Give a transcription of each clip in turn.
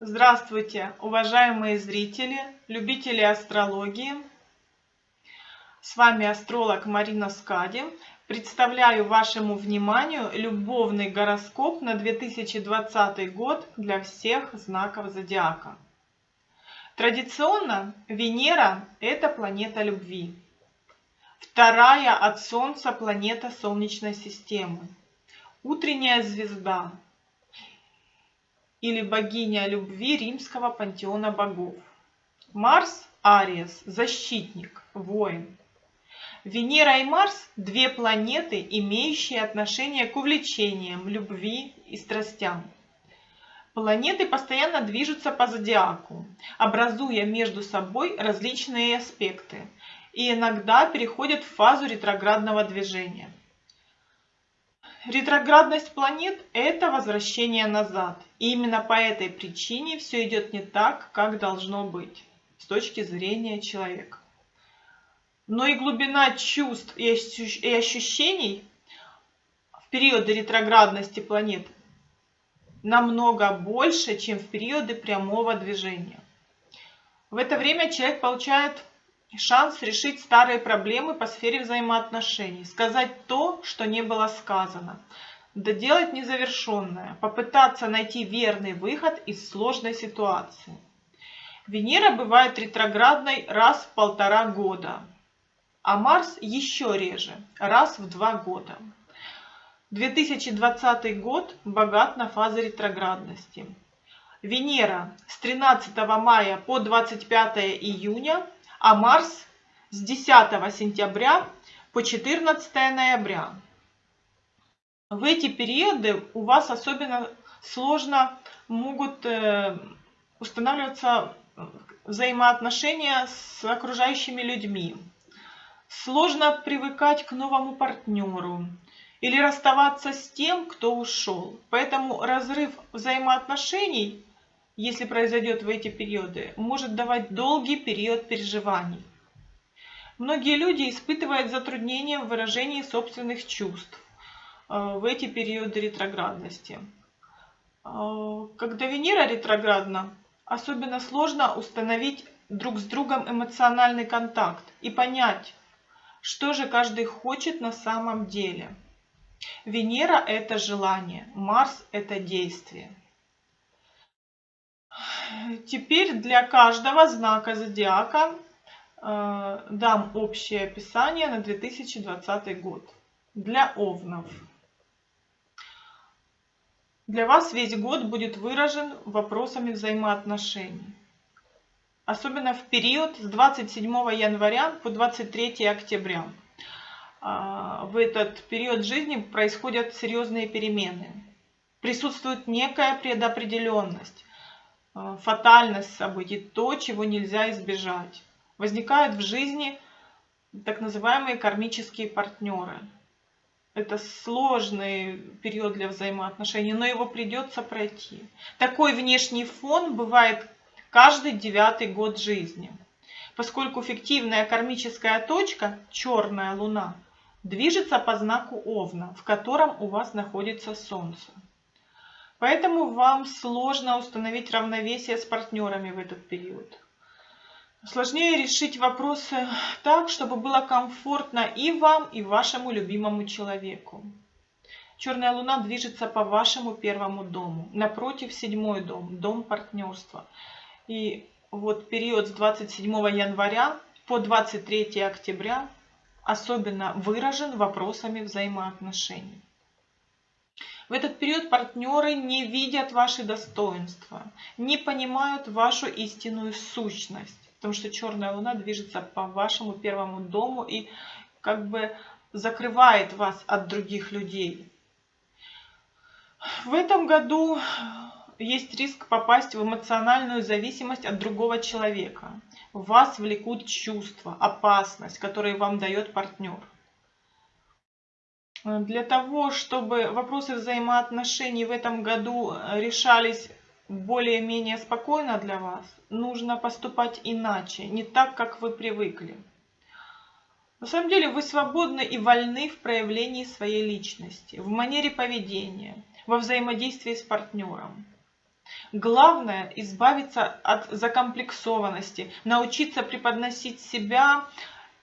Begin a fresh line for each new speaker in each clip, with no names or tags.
Здравствуйте, уважаемые зрители, любители астрологии. С вами астролог Марина Скади. Представляю вашему вниманию любовный гороскоп на 2020 год для всех знаков зодиака. Традиционно Венера – это планета любви. Вторая от Солнца планета Солнечной системы. Утренняя звезда – или богиня любви римского пантеона богов. Марс – Ариес, защитник, воин. Венера и Марс – две планеты, имеющие отношение к увлечениям, любви и страстям. Планеты постоянно движутся по зодиаку, образуя между собой различные аспекты и иногда переходят в фазу ретроградного движения. Ретроградность планет – это возвращение назад. И именно по этой причине все идет не так, как должно быть с точки зрения человека. Но и глубина чувств и ощущений в периоды ретроградности планет намного больше, чем в периоды прямого движения. В это время человек получает шанс решить старые проблемы по сфере взаимоотношений, сказать то, что не было сказано, доделать незавершенное, попытаться найти верный выход из сложной ситуации. Венера бывает ретроградной раз в полтора года, а Марс еще реже, раз в два года. 2020 год богат на фазы ретроградности. Венера с 13 мая по 25 июня – а Марс с 10 сентября по 14 ноября. В эти периоды у вас особенно сложно могут э, устанавливаться взаимоотношения с окружающими людьми. Сложно привыкать к новому партнеру или расставаться с тем, кто ушел. Поэтому разрыв взаимоотношений если произойдет в эти периоды, может давать долгий период переживаний. Многие люди испытывают затруднения в выражении собственных чувств э, в эти периоды ретроградности. Э, когда Венера ретроградна, особенно сложно установить друг с другом эмоциональный контакт и понять, что же каждый хочет на самом деле. Венера – это желание, Марс – это действие. Теперь для каждого знака зодиака э, дам общее описание на 2020 год. Для овнов. Для вас весь год будет выражен вопросами взаимоотношений. Особенно в период с 27 января по 23 октября. А, в этот период жизни происходят серьезные перемены. Присутствует некая предопределенность фатальность событий, то, чего нельзя избежать. Возникают в жизни так называемые кармические партнеры. Это сложный период для взаимоотношений, но его придется пройти. Такой внешний фон бывает каждый девятый год жизни. Поскольку фиктивная кармическая точка, черная луна, движется по знаку Овна, в котором у вас находится Солнце. Поэтому вам сложно установить равновесие с партнерами в этот период. Сложнее решить вопросы так, чтобы было комфортно и вам, и вашему любимому человеку. Черная луна движется по вашему первому дому. Напротив седьмой дом, дом партнерства. И вот период с 27 января по 23 октября особенно выражен вопросами взаимоотношений. В этот период партнеры не видят ваши достоинства, не понимают вашу истинную сущность, потому что черная луна движется по вашему первому дому и как бы закрывает вас от других людей. В этом году есть риск попасть в эмоциональную зависимость от другого человека. Вас влекут чувства, опасность, которые вам дает партнер. Э, для того, чтобы вопросы взаимоотношений в этом году э, решались более-менее спокойно для вас, нужно поступать иначе, не так, как вы привыкли. На самом деле вы свободны и вольны в проявлении своей личности, в манере поведения, во взаимодействии с партнером. Главное избавиться от закомплексованности, научиться преподносить себя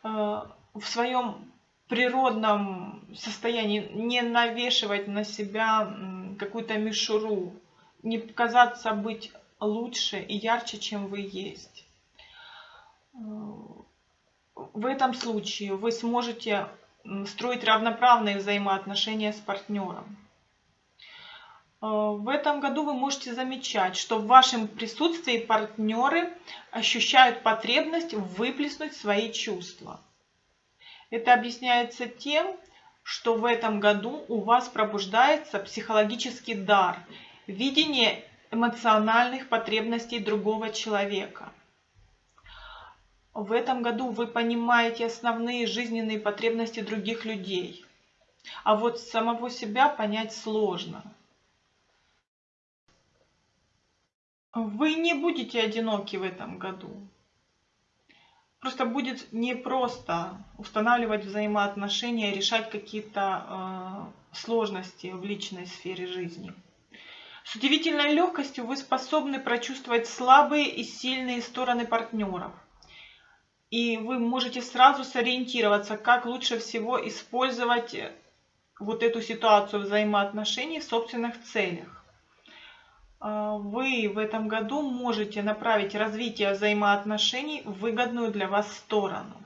э, в своем природном состоянии, не навешивать на себя какую-то мишуру, не казаться быть лучше и ярче, чем вы есть. В этом случае вы сможете строить равноправные взаимоотношения с партнером. Э, в этом году вы можете замечать, что в вашем присутствии партнеры ощущают потребность выплеснуть свои чувства. Это объясняется тем, что в этом году у вас пробуждается психологический дар, видение эмоциональных потребностей другого человека. В этом году вы понимаете основные жизненные потребности других людей, а вот самого себя понять сложно. Вы не будете одиноки в этом году. Просто будет непросто устанавливать взаимоотношения, решать какие-то э, сложности в личной сфере жизни. С удивительной легкостью вы способны прочувствовать слабые и сильные стороны партнеров. И вы можете сразу сориентироваться, как лучше всего использовать вот эту ситуацию взаимоотношений в собственных целях. А, вы в этом году можете направить развитие взаимоотношений в выгодную для вас сторону.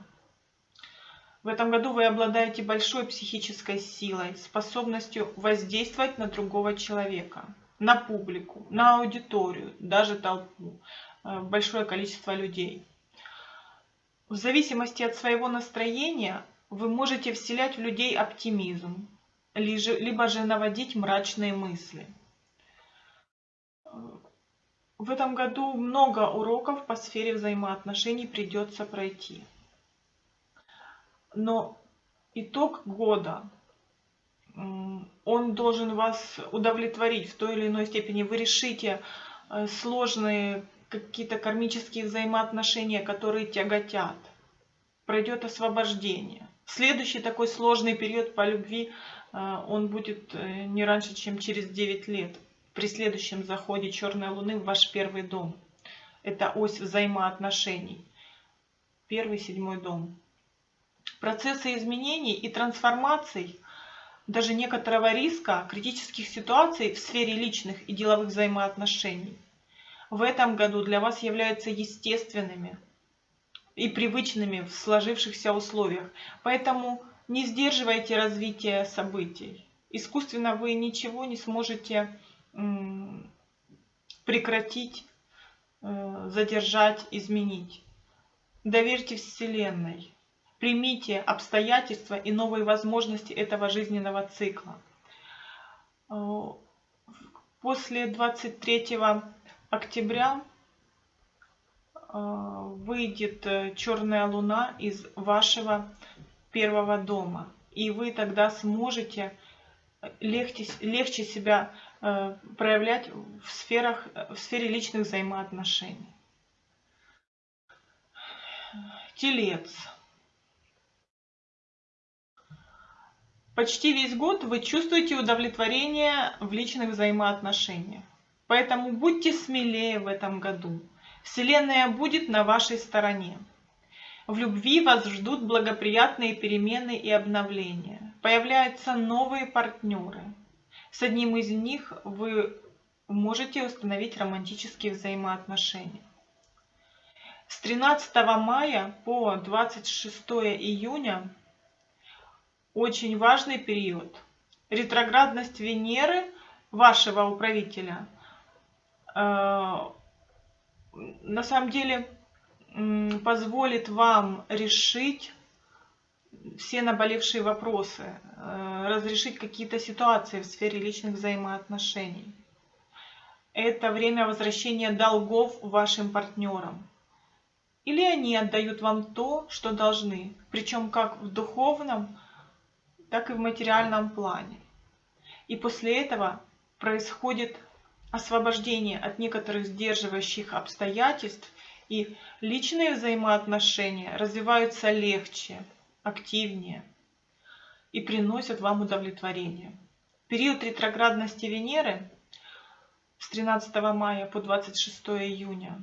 В этом году вы обладаете большой психической силой, способностью воздействовать на другого человека на публику, на аудиторию, даже толпу, э, большое количество людей. В зависимости от своего настроения вы можете вселять в людей оптимизм, либо же наводить мрачные мысли. В этом году много уроков по сфере взаимоотношений придется пройти. Но итог года он должен вас удовлетворить в той или иной степени. Вы решите э, сложные какие-то кармические взаимоотношения, которые тяготят. Пройдет освобождение. Следующий такой сложный период по любви, э, он будет э, не раньше, чем через 9 лет. При следующем заходе черной луны в ваш первый дом. Это ось взаимоотношений. Первый, седьмой дом. Процессы изменений и трансформаций – даже некоторого риска критических ситуаций в сфере личных и деловых взаимоотношений в этом году для вас являются естественными и привычными в сложившихся условиях. Поэтому не сдерживайте развитие событий. Искусственно вы ничего не сможете прекратить, э, задержать, изменить. Доверьте Вселенной. Примите обстоятельства и новые возможности этого жизненного цикла. Э, после 23 октября э, выйдет черная луна из вашего первого дома. И вы тогда сможете легче, легче себя проявлять в, сферах, в сфере личных взаимоотношений. Телец. Почти весь год вы чувствуете удовлетворение в личных взаимоотношениях. Поэтому будьте смелее в этом году. Вселенная будет на вашей стороне. В любви вас ждут благоприятные перемены и обновления. Появляются новые партнеры. С одним из них вы можете установить романтические взаимоотношения. С 13 мая по 26 июня очень важный период. Ретроградность Венеры, вашего управителя, э, на самом деле позволит вам решить все наболевшие вопросы, э, разрешить какие-то ситуации в сфере личных взаимоотношений. Это время возвращения долгов вашим партнерам. Или они отдают вам то, что должны, причем как в духовном, так и в материальном плане. И после этого происходит освобождение от некоторых сдерживающих обстоятельств, и личные взаимоотношения развиваются легче, активнее и приносят вам удовлетворение. Период ретроградности Венеры с 13 мая по 26 июня.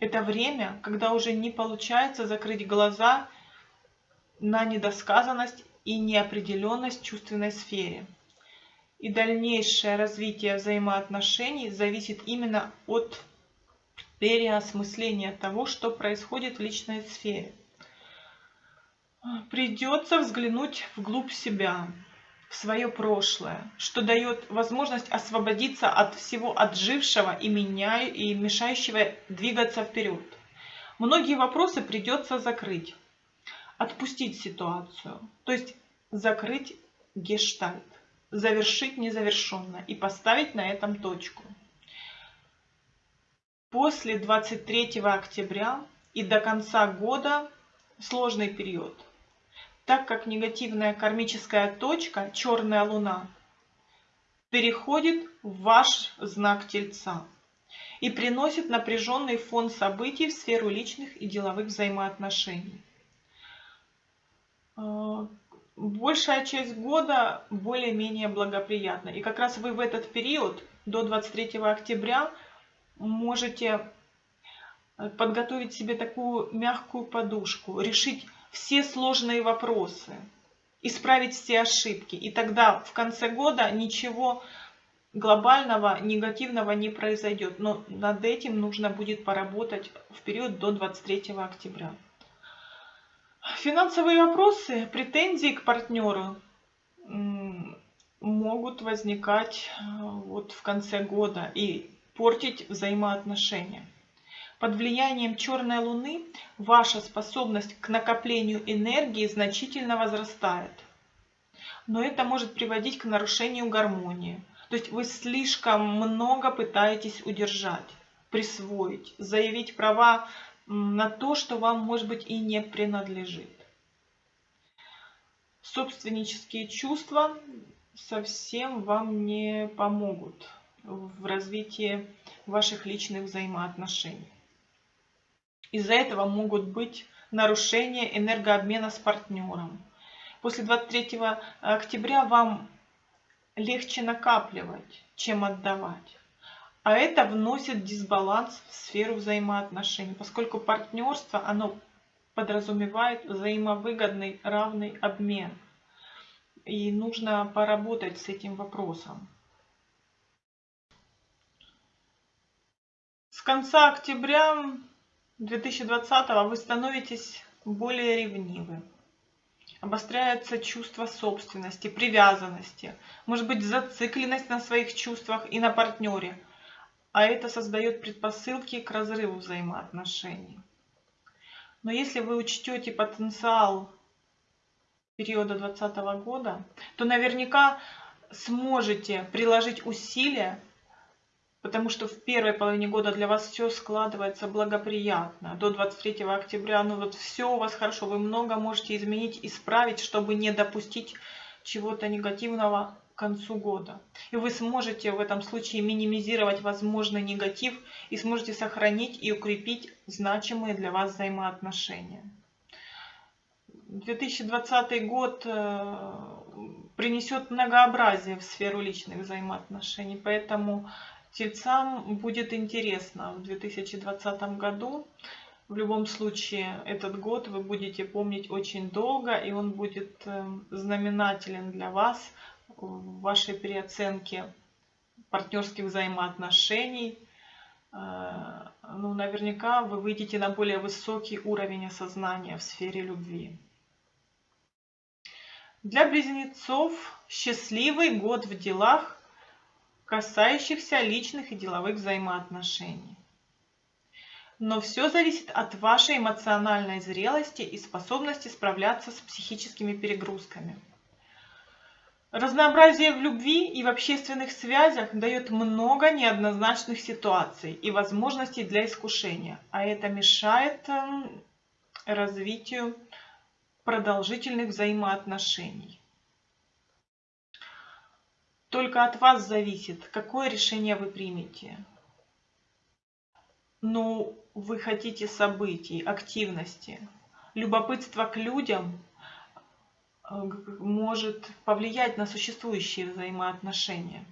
Это время, когда уже не получается закрыть глаза на недосказанность и неопределенность в чувственной сфере. И дальнейшее развитие взаимоотношений зависит именно от переосмысления того, что происходит в личной сфере. Придется взглянуть вглубь себя, в свое прошлое, что дает возможность освободиться от всего отжившего и, меня, и мешающего двигаться вперед. Многие вопросы придется закрыть, отпустить ситуацию, то есть закрыть гештальт, завершить незавершенное и поставить на этом точку. После 23 октября и до конца года сложный период – так как негативная кармическая точка, черная луна, переходит в ваш знак Тельца и приносит напряженный фон событий в сферу личных и деловых взаимоотношений. А, большая часть года более-менее благоприятна. И как раз вы в этот период, до 23 октября, можете подготовить себе такую мягкую подушку, решить все сложные вопросы, исправить все ошибки. И тогда в конце года ничего глобального, негативного не произойдет. Но над этим нужно будет поработать в период до 23 октября. Финансовые вопросы, претензии к партнеру могут возникать э, вот в конце года и портить взаимоотношения. Под влиянием черной луны ваша способность к накоплению энергии значительно возрастает. Но это может приводить к нарушению гармонии. То есть вы слишком много пытаетесь удержать, присвоить, заявить права на то, что вам, может быть, и не принадлежит. Собственнические чувства совсем вам не помогут в развитии ваших личных взаимоотношений. Из-за этого могут быть нарушения энергообмена с партнером. После 23 октября вам легче накапливать, чем отдавать. А это вносит дисбаланс в сферу взаимоотношений, поскольку партнерство, оно подразумевает взаимовыгодный равный обмен. И нужно поработать с этим вопросом. С конца октября 2020 вы становитесь более ревнивы. Обостряется чувство собственности, привязанности, может быть зацикленность на своих чувствах и на партнере. А это создает предпосылки к разрыву взаимоотношений. Но если вы учтете потенциал периода 2020 года, то наверняка сможете приложить усилия потому что в первой половине года для вас все складывается благоприятно. До 23 октября, ну вот все у вас хорошо, вы много можете изменить, исправить, чтобы не допустить чего-то негативного к концу года. И вы сможете в этом случае минимизировать возможный негатив и сможете сохранить и укрепить значимые для вас взаимоотношения. 2020 год э, принесет многообразие в сферу личных взаимоотношений, поэтому Тельцам будет интересно в 2020 году. В любом случае, этот год вы будете помнить очень долго, и он будет эм, знаменателен для вас в вашей переоценке партнерских взаимоотношений. Э, ну, наверняка вы выйдете на более высокий уровень осознания в сфере любви. Для близнецов счастливый год в делах касающихся личных и деловых взаимоотношений. Но все зависит от вашей эмоциональной зрелости и способности справляться с психическими перегрузками. Разнообразие в любви и в общественных связях дает много неоднозначных ситуаций и возможностей для искушения, а это мешает эм, развитию продолжительных взаимоотношений. Только от вас зависит, какое решение вы примете. Но вы хотите событий, активности. Любопытство к людям э, может повлиять на существующие взаимоотношения.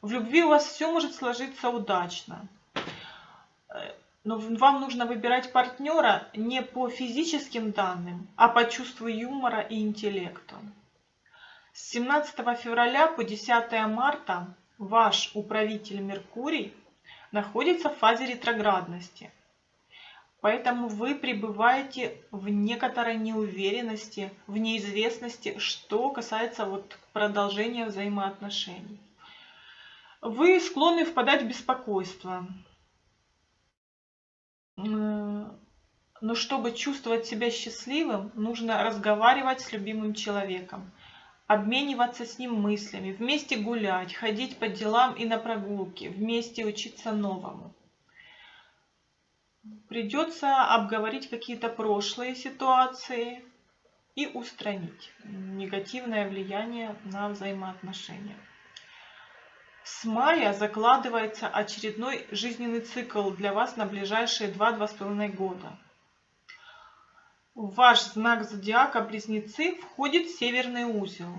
В любви у вас все может сложиться удачно. Э, но вам нужно выбирать партнера не по физическим данным, а по чувству юмора и интеллекту. С 17 февраля по 10 марта ваш управитель Меркурий находится в фазе ретроградности. Поэтому вы пребываете в некоторой неуверенности, в неизвестности, что касается вот продолжения взаимоотношений. Вы склонны впадать в беспокойство. Но чтобы чувствовать себя счастливым, нужно разговаривать с любимым человеком, обмениваться с ним мыслями, вместе гулять, ходить по делам и на прогулки, вместе учиться новому. Придется обговорить какие-то прошлые ситуации и устранить негативное влияние на взаимоотношения. С мая закладывается очередной жизненный цикл для вас на ближайшие 2-2,5 года. В ваш знак зодиака Близнецы входит северный узел.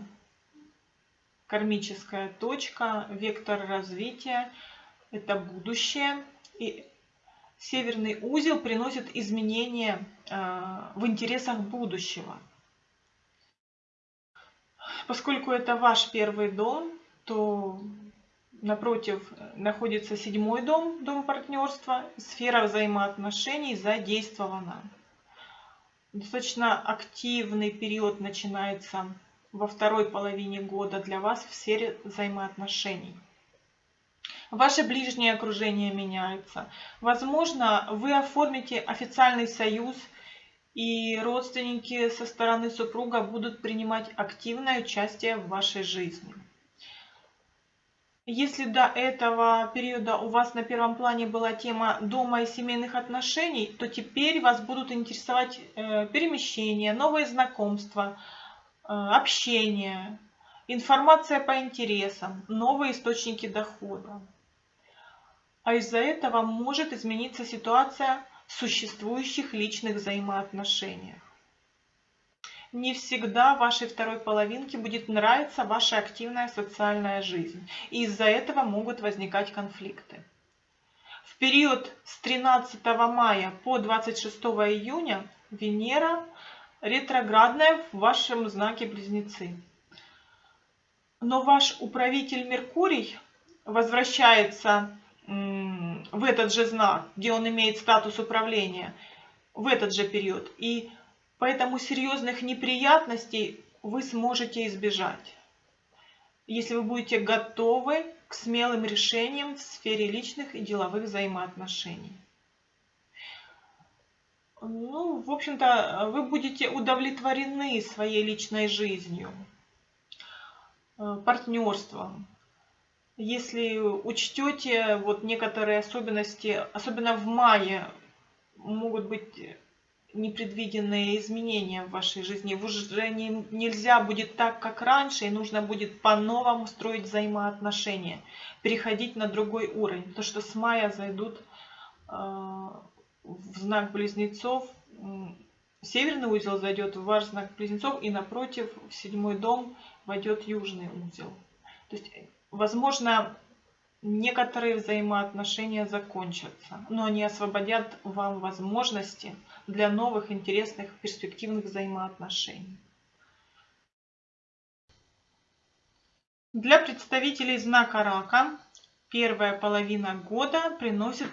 Кармическая точка, вектор развития – это будущее. И северный узел приносит изменения э, в интересах будущего. Поскольку это ваш первый дом, то напротив находится седьмой дом, дом партнерства, сфера взаимоотношений задействована. Достаточно активный период начинается во второй половине года для вас в сфере взаимоотношений. Ваше ближнее окружение меняется. Возможно, вы оформите официальный союз, и родственники со стороны супруга будут принимать активное участие в вашей жизни. Если до этого периода у вас на первом плане была тема дома и семейных отношений, то теперь вас будут интересовать э, перемещения, новые знакомства, э, общение, информация по интересам, новые источники дохода. А из-за этого может измениться ситуация в существующих личных взаимоотношениях не всегда вашей второй половинке будет нравиться ваша активная социальная жизнь. И из-за этого могут возникать конфликты. В период с 13 мая по 26 июня Венера ретроградная в вашем знаке Близнецы. Но ваш управитель Меркурий возвращается в этот же знак, где он имеет статус управления, в этот же период. И Поэтому серьезных неприятностей вы сможете избежать, если вы будете готовы к смелым решениям в сфере личных и деловых взаимоотношений. Ну, в общем-то, вы будете удовлетворены своей личной жизнью, партнерством. Если учтете вот некоторые особенности, особенно в мае, могут быть непредвиденные изменения в вашей жизни. Уже не, нельзя будет так, как раньше, и нужно будет по-новому строить взаимоотношения, переходить на другой уровень. То, что с мая зайдут э, в знак близнецов, северный узел зайдет в ваш знак близнецов, и напротив, в седьмой дом войдет южный узел. То есть, возможно, некоторые взаимоотношения закончатся, но они освободят вам возможности для новых интересных перспективных взаимоотношений. Для представителей знака рака первая половина года приносит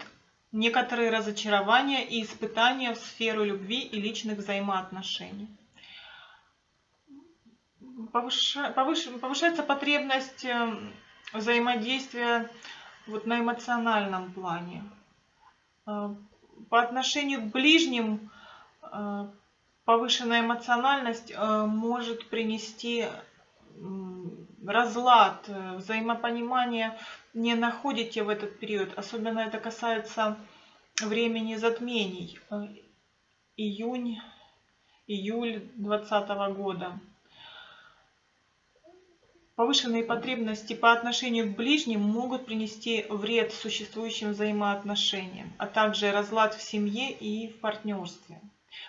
некоторые разочарования и испытания в сферу любви и личных взаимоотношений. Повышается потребность эм, взаимодействия вот на эмоциональном плане. Э, по отношению к ближним э, повышенная эмоциональность э, может принести разлад, взаимопонимание не находите в этот период. Особенно это касается времени затмений. Июнь, июль 2020 года. Повышенные потребности по отношению к ближним могут принести вред существующим взаимоотношениям, а также разлад в семье и в партнерстве.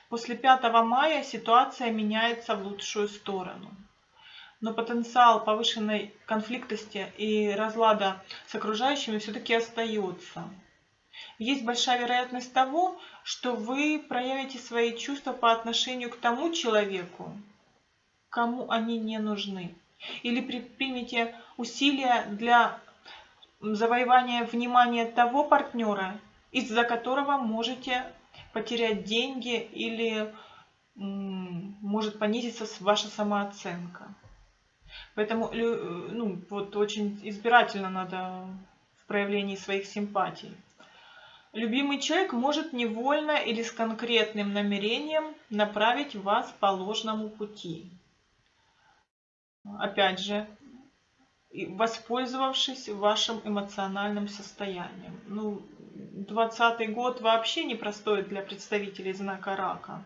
После 5 мая ситуация меняется в лучшую сторону. но потенциал повышенной конфликтности и разлада с окружающими все-таки остается. Есть большая вероятность того, что вы проявите свои чувства по отношению к тому человеку, кому они не нужны. Или предпримете усилия для завоевания внимания того партнера, из-за которого можете потерять деньги или может понизиться ваша самооценка. Поэтому ну, вот очень избирательно надо в проявлении своих симпатий. Любимый человек может невольно или с конкретным намерением направить вас по ложному пути. Опять же, воспользовавшись вашим эмоциональным состоянием. Ну, 20 год вообще непростой для представителей знака рака.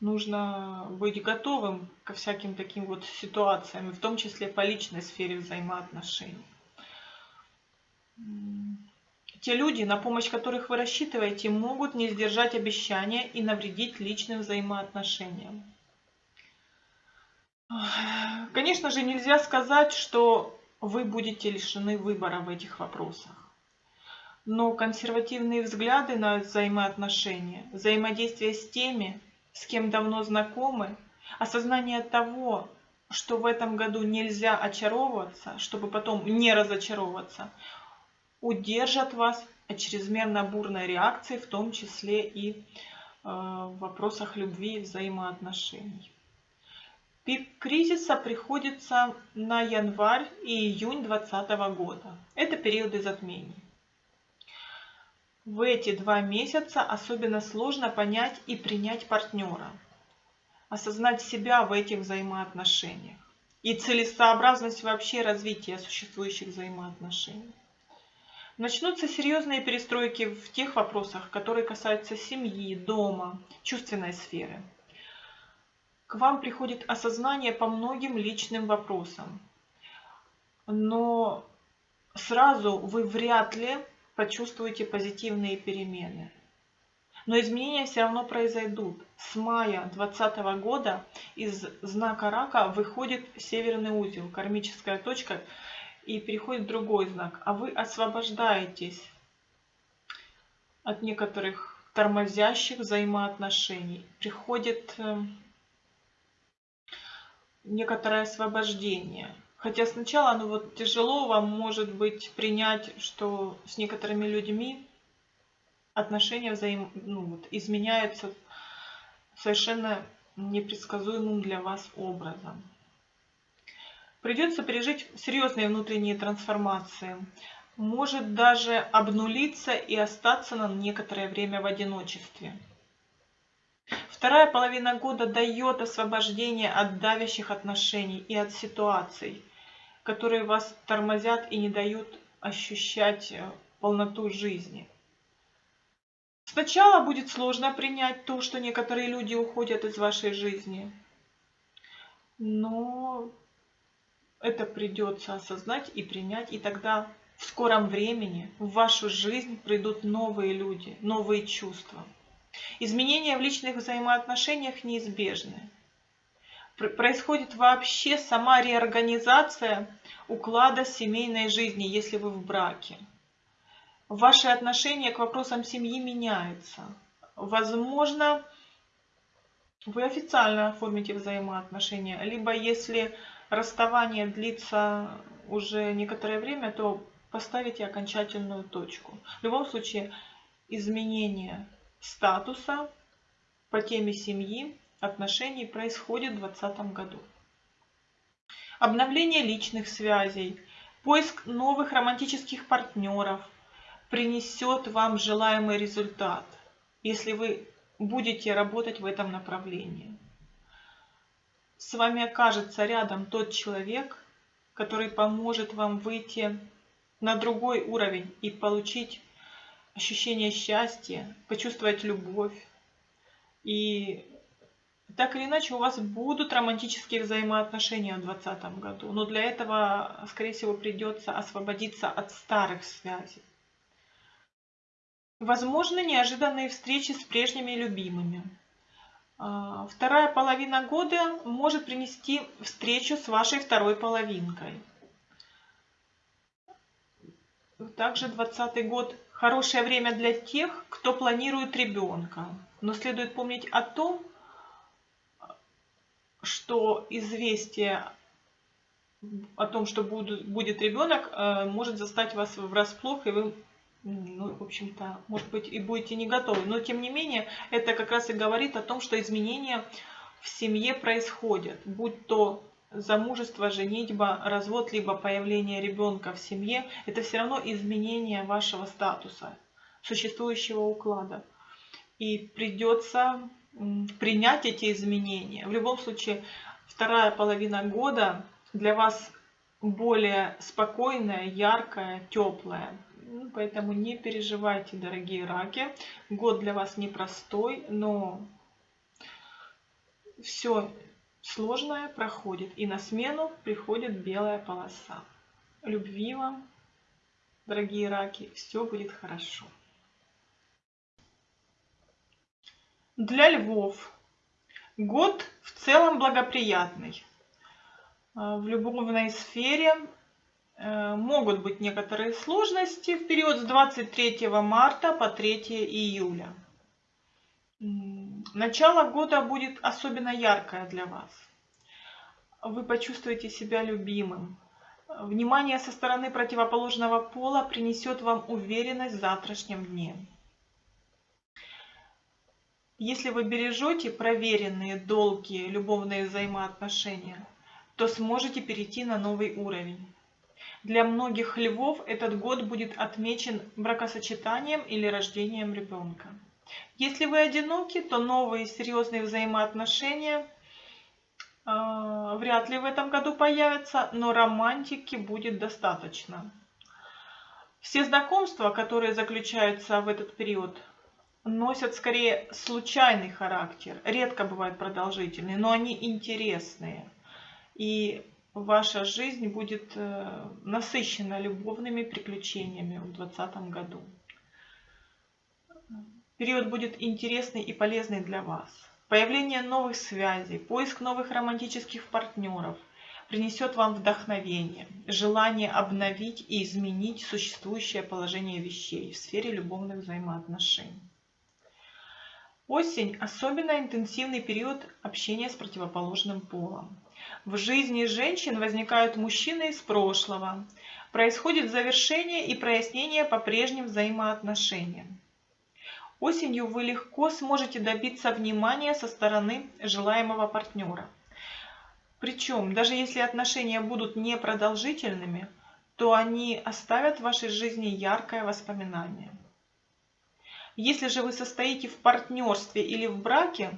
Нужно быть готовым ко всяким таким вот ситуациям, в том числе по личной сфере взаимоотношений. Те люди, на помощь которых вы рассчитываете, могут не сдержать обещания и навредить личным взаимоотношениям. Конечно же, нельзя сказать, что вы будете лишены выбора в этих вопросах. Но консервативные взгляды на взаимоотношения, взаимодействие с теми, с кем давно знакомы, осознание того, что в этом году нельзя очаровываться, чтобы потом не разочаровываться, удержат вас от чрезмерно бурной реакции, в том числе и э, в вопросах любви и взаимоотношений. Пик кризиса приходится на январь и июнь 2020 года. Это периоды затмений. В эти два месяца особенно сложно понять и принять партнера, осознать себя в этих взаимоотношениях и целесообразность вообще развития существующих взаимоотношений. Начнутся серьезные перестройки в тех вопросах, которые касаются семьи, дома, чувственной сферы – к вам приходит осознание по многим личным вопросам. Но сразу вы вряд ли почувствуете позитивные перемены. Но изменения все равно произойдут. С мая 2020 года из знака рака выходит северный узел, кармическая точка, и переходит другой знак. А вы освобождаетесь от некоторых тормозящих взаимоотношений. Приходит э, некоторое освобождение. Хотя сначала ну вот тяжело вам может быть принять, что с некоторыми людьми отношения взаим, ну, вот, изменяются совершенно непредсказуемым для вас образом. Придется пережить серьезные внутренние трансформации. Может даже обнулиться и остаться на некоторое время в одиночестве. Вторая половина года дает освобождение от давящих отношений и от ситуаций, которые вас тормозят и не дают ощущать э, полноту жизни. Сначала будет сложно принять то, что некоторые люди уходят из вашей жизни, но это придется осознать и принять, и тогда в скором времени в вашу жизнь придут новые люди, новые чувства. Изменения в личных взаимоотношениях неизбежны. Происходит вообще сама реорганизация уклада семейной жизни, если вы в браке. Ваши отношения к вопросам семьи меняются. Возможно, вы официально оформите взаимоотношения, либо если расставание длится уже некоторое время, то поставите окончательную точку. В любом случае, изменения статуса по теме семьи, отношений происходит в 2020 году. Обновление личных связей, поиск новых романтических партнеров принесет вам желаемый результат, если вы будете работать в этом направлении. С вами окажется рядом тот человек, который поможет вам выйти на другой уровень и получить ощущение счастья, почувствовать любовь. И так или иначе у вас будут романтические взаимоотношения в 2020 году. Но для этого, скорее всего, придется освободиться от старых связей. Возможно, неожиданные встречи с прежними любимыми. А, вторая половина года может принести встречу с вашей второй половинкой. Также 20 год хорошее время для тех, кто планирует ребенка. Но следует помнить о том, что известие о том, что будет ребенок, э, может застать вас врасплох, и вы, ну, в общем-то, может быть, и будете не готовы. Но, тем не менее, это как раз и говорит о том, что изменения в семье происходят, будь то замужество, женитьба, развод, либо появление ребенка в семье, это все равно изменение вашего статуса, существующего уклада. И придется принять эти изменения. В любом случае, вторая половина года для вас более спокойная, яркая, теплая. Ну, поэтому не переживайте, дорогие раки. Год для вас непростой, но все сложное проходит. И на смену приходит белая полоса. Любви вам, дорогие раки, все будет хорошо. Для львов год в целом благоприятный. Э, в любовной сфере э, могут быть некоторые сложности в период с 23 марта по 3 июля. Начало года будет особенно яркое для вас. Вы почувствуете себя любимым. Внимание со стороны противоположного пола принесет вам уверенность в завтрашнем дне. Если вы бережете проверенные, долгие любовные взаимоотношения, то сможете перейти на новый уровень. Для многих львов этот год будет отмечен бракосочетанием или рождением ребенка. Если вы одиноки, то новые серьезные взаимоотношения э, вряд ли в этом году появятся, но романтики будет достаточно. Все знакомства, которые заключаются в этот период, носят скорее случайный характер, редко бывают продолжительные, но они интересные. И ваша жизнь будет э, насыщена любовными приключениями в 2020 году. Период будет интересный и полезный для вас. Появление новых связей, поиск новых романтических партнеров принесет вам вдохновение, желание обновить и изменить существующее положение вещей в сфере любовных взаимоотношений. Осень – особенно интенсивный период общения с противоположным полом. В жизни женщин возникают мужчины из прошлого. Происходит завершение и прояснение по прежним взаимоотношениям. Осенью вы легко сможете добиться внимания со стороны желаемого партнера. Причем, даже если отношения будут непродолжительными, то они оставят в вашей жизни яркое воспоминание. Если же вы состоите в партнерстве или в браке,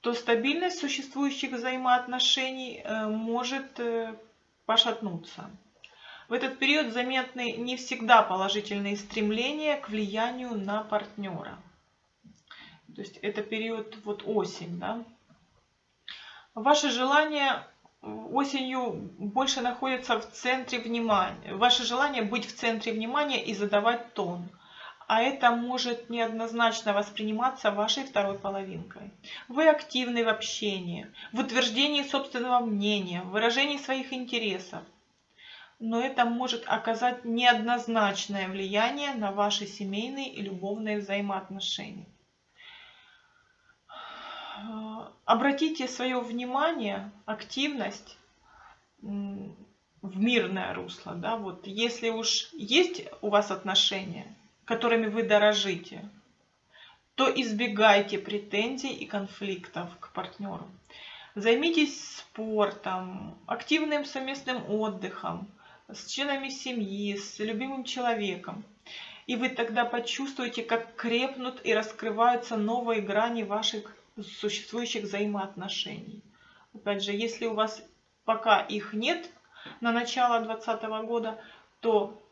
то стабильность существующих взаимоотношений э, может э, пошатнуться. В этот период заметны не всегда положительные стремления к влиянию на партнера. То есть это период вот осень. Да? Ваше желание осенью больше находится в центре внимания. Ваше желание быть в центре внимания и задавать тон – а это может неоднозначно восприниматься вашей второй половинкой. Вы активны в общении, в утверждении собственного мнения, в выражении своих интересов. Но это может оказать неоднозначное влияние на ваши семейные и любовные взаимоотношения. Обратите свое внимание, активность в мирное русло. Да? Вот если уж есть у вас отношения, которыми вы дорожите, то избегайте претензий и конфликтов к партнеру. Займитесь спортом, активным совместным отдыхом, с членами семьи, с любимым человеком. И вы тогда почувствуете, как крепнут и раскрываются новые грани ваших существующих взаимоотношений. Опять же, если у вас пока их нет на начало 2020 года, то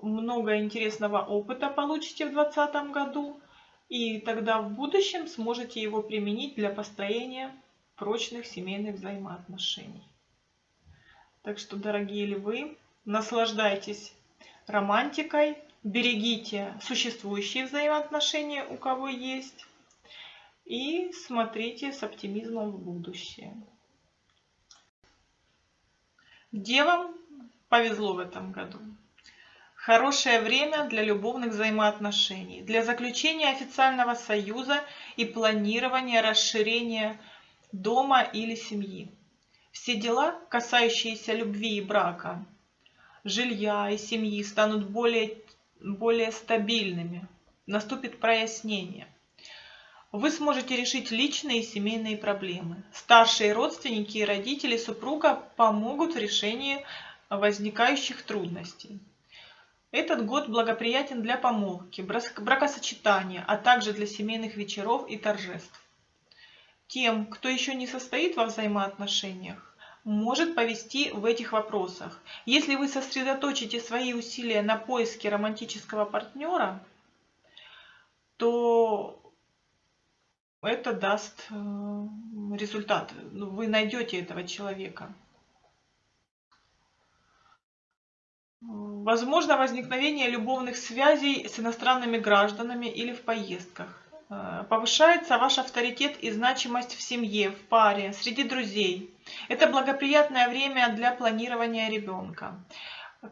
много интересного опыта получите в 2020 году, и тогда в будущем сможете его применить для построения прочных семейных взаимоотношений. Так что, дорогие львы, наслаждайтесь романтикой, берегите существующие взаимоотношения, у кого есть, и смотрите с оптимизмом в будущее. Девам повезло в этом году. Хорошее время для любовных взаимоотношений, для заключения официального союза и планирования расширения дома или семьи. Все дела, касающиеся любви и брака, жилья и семьи, станут более, более стабильными. Наступит прояснение. Вы сможете решить личные и семейные проблемы. Старшие родственники и родители супруга помогут в решении возникающих трудностей. Этот год благоприятен для помолвки, бракосочетания, а также для семейных вечеров и торжеств. Тем, кто еще не состоит во взаимоотношениях, может повести в этих вопросах. Если вы сосредоточите свои усилия на поиске романтического партнера, то это даст э, результат. Вы найдете этого человека. Возможно возникновение любовных связей с иностранными гражданами или в поездках. Э, повышается ваш авторитет и значимость в семье, в паре, среди друзей. Это благоприятное время для планирования ребенка.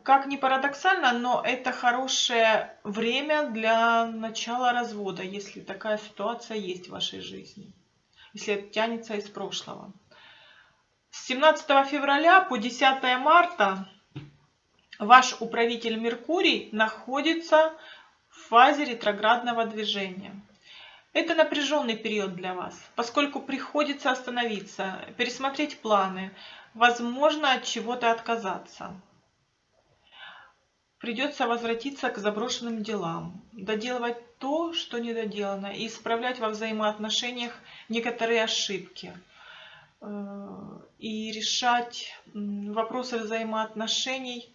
Как ни парадоксально, но это хорошее время для начала развода, если такая ситуация есть в вашей жизни, если это тянется из прошлого. С 17 февраля по 10 марта Ваш управитель Меркурий находится в фазе ретроградного движения. Это напряженный период для вас, поскольку приходится остановиться, пересмотреть планы, возможно от чего-то отказаться. Придется возвратиться к заброшенным делам, доделывать то, что не доделано, и исправлять во взаимоотношениях некоторые ошибки э, и решать вопросы взаимоотношений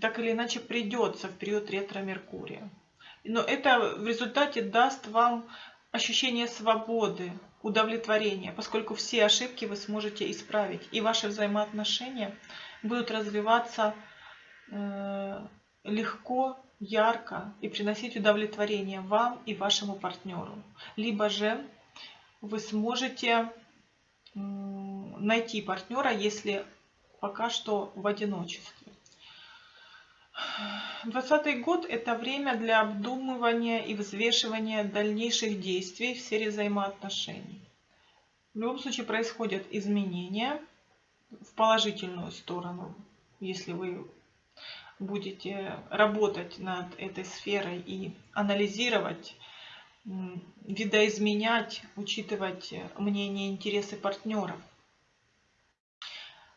так или иначе придется в период ретро-меркурия. Но это в результате даст вам ощущение свободы, удовлетворения, поскольку все ошибки вы сможете исправить, и ваши взаимоотношения будут развиваться э, легко, ярко и приносить удовлетворение вам и вашему партнеру. Либо же вы сможете найти партнера, если пока что в одиночестве. 2020 год – это время для обдумывания и взвешивания дальнейших действий в сфере взаимоотношений. В любом случае происходят изменения в положительную сторону, если вы будете работать над этой сферой и анализировать, видоизменять, учитывать мнение и интересы партнеров.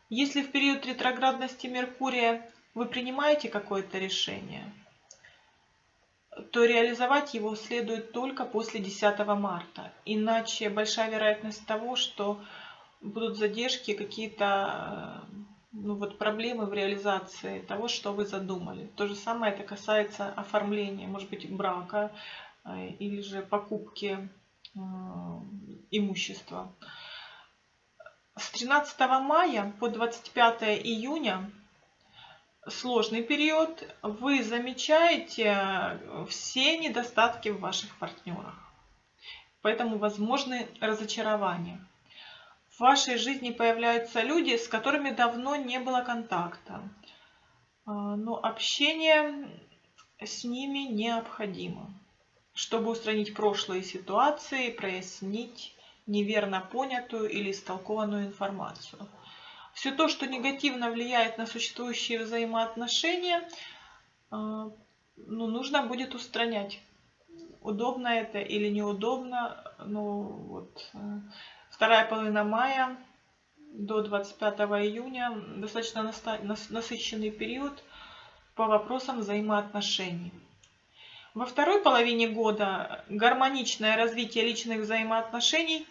Если в период ретроградности Меркурия вы принимаете какое-то решение, то реализовать его следует только после 10 марта. Иначе большая вероятность того, что будут задержки, какие-то ну, вот, проблемы в реализации того, что вы задумали. То же самое это касается оформления, может быть, брака э, или же покупки э, имущества. С 13 мая по 25 июня сложный период, вы замечаете все недостатки в ваших партнерах. Поэтому возможны разочарования. В вашей жизни появляются люди, с которыми давно не было контакта. А, но общение с ними необходимо, чтобы устранить прошлые ситуации, прояснить неверно понятую или истолкованную информацию все то, что негативно влияет на существующие взаимоотношения, э, ну, нужно будет устранять. Удобно это или неудобно. Ну, вот, э, вторая половина мая до 25 июня достаточно насыщенный период по вопросам взаимоотношений. Во второй половине года гармоничное развитие личных взаимоотношений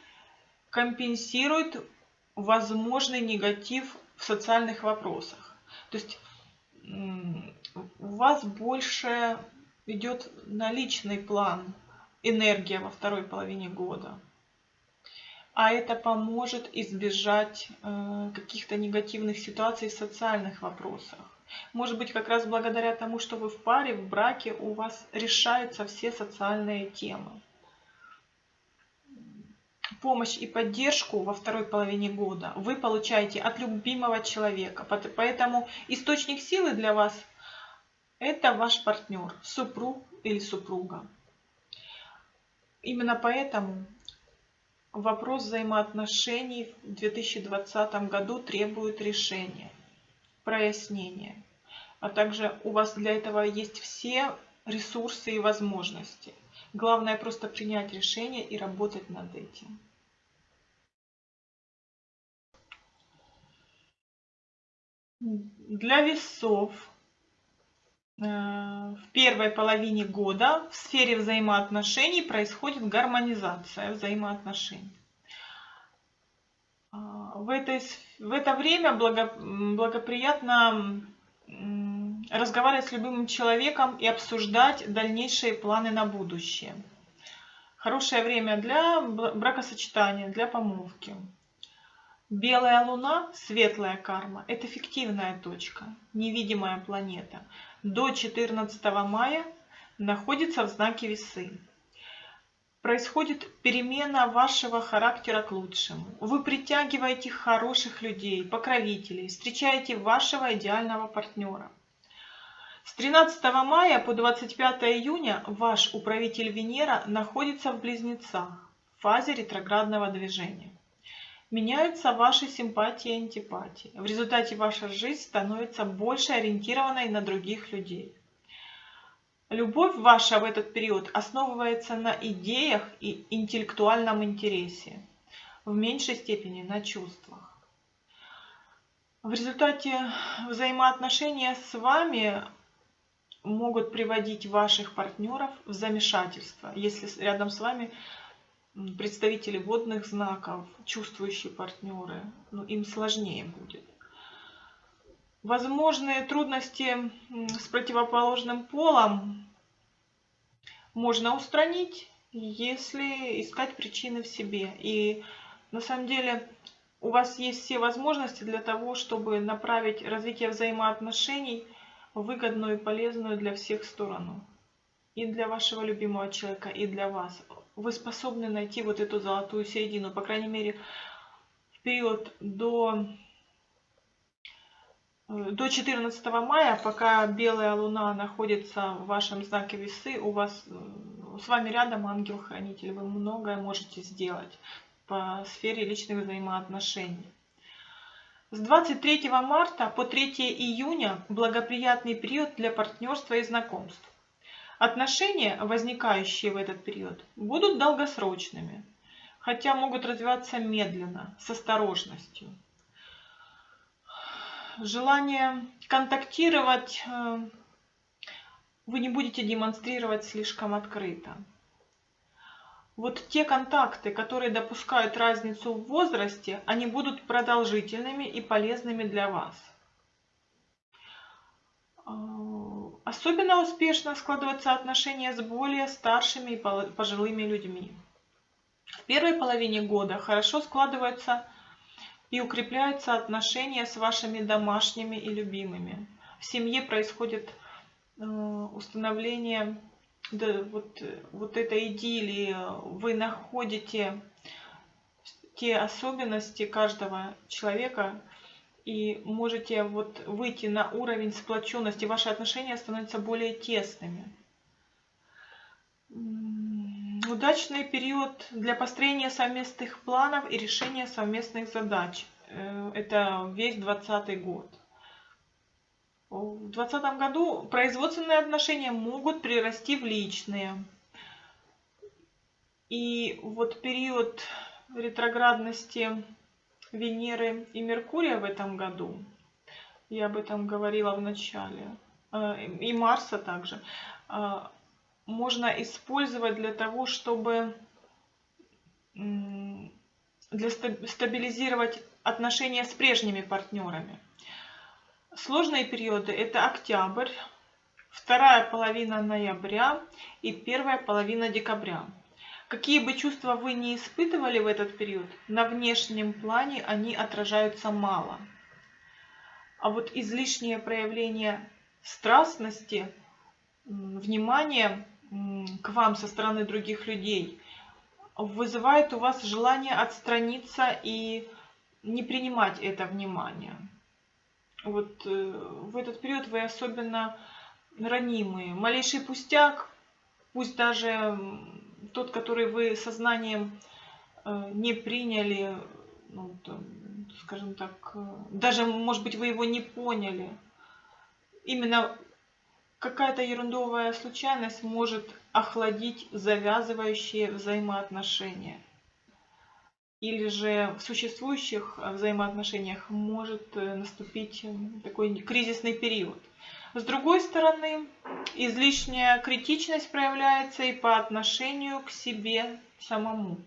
компенсирует возможный негатив в социальных вопросах. То есть у вас больше идет на личный план энергия во второй половине года. А это поможет избежать э, каких-то негативных ситуаций в социальных вопросах. Может быть, как раз благодаря тому, что вы в паре, в браке, у вас решаются все социальные темы. Помощь и поддержку во второй половине года вы получаете от любимого человека. Поэтому источник силы для вас – это ваш партнер, супруг или супруга. Именно поэтому вопрос взаимоотношений в 2020 году требует решения, прояснения. А также у вас для этого есть все ресурсы и возможности. Главное просто принять решение и работать над этим. Для весов э, в первой половине года в сфере взаимоотношений происходит гармонизация взаимоотношений. А, в, этой, в это время благо, благоприятно разговаривать с любым человеком и обсуждать дальнейшие планы на будущее. Хорошее время для бракосочетания, для помолвки. Белая луна, светлая карма, это фиктивная точка, невидимая планета. До 14 мая находится в знаке весы. Происходит перемена вашего характера к лучшему. Вы притягиваете хороших людей, покровителей, встречаете вашего идеального партнера. С 13 мая по 25 июня ваш управитель Венера находится в Близнецах, в фазе ретроградного движения. Меняются ваши симпатии и антипатии. В результате ваша жизнь становится больше ориентированной на других людей. Любовь ваша в этот период основывается на идеях и интеллектуальном интересе, в меньшей степени на чувствах. В результате взаимоотношения с вами могут приводить ваших партнеров в замешательство, если рядом с вами представители водных знаков, чувствующие партнеры, ну, им сложнее будет. Возможные трудности с противоположным полом можно устранить, если искать причины в себе. И на самом деле у вас есть все возможности для того, чтобы направить развитие взаимоотношений – выгодную и полезную для всех сторону. И для вашего любимого человека, и для вас. Вы способны найти вот эту золотую середину. По крайней мере, в период до, э, до 14 мая, пока белая луна находится в вашем знаке весы, у вас э, с вами рядом ангел-хранитель. Вы многое можете сделать по сфере личных взаимоотношений. С 23 марта по 3 июня благоприятный период для партнерства и знакомств. Отношения, возникающие в этот период, будут долгосрочными, хотя могут развиваться медленно, с осторожностью. Желание контактировать э, вы не будете демонстрировать слишком открыто вот те контакты, которые допускают разницу в возрасте, они будут продолжительными и полезными для вас. Особенно успешно складываются отношения с более старшими и пожилыми людьми. В первой половине года хорошо складываются и укрепляются отношения с вашими домашними и любимыми. В семье происходит э, установление да, вот, вот этой идиллии вы находите те особенности каждого человека и можете вот выйти на уровень сплоченности, ваши отношения становятся более тесными. Удачный период для построения совместных планов и решения совместных задач. Э, это весь 2020 год. В 2020 году производственные отношения могут прирасти в личные. И вот период ретроградности Венеры и Меркурия в этом году, я об этом говорила в начале, э, и Марса также, э, можно использовать для того, чтобы для стабилизировать отношения с прежними партнерами. Сложные периоды – это октябрь, вторая половина ноября и первая половина декабря. Какие бы чувства вы ни испытывали в этот период, на внешнем плане они отражаются мало. А вот излишнее проявление страстности, внимания к вам со стороны других людей вызывает у вас желание отстраниться и не принимать это внимание. Вот э, в этот период вы особенно ранимые. Малейший пустяк, пусть даже тот, который вы сознанием э, не приняли, ну, там, скажем так, э, даже, может быть, вы его не поняли. Именно какая-то ерундовая случайность может охладить завязывающие взаимоотношения. Или же в существующих взаимоотношениях может э, наступить такой кризисный период. С другой стороны, излишняя критичность проявляется и по отношению к себе самому.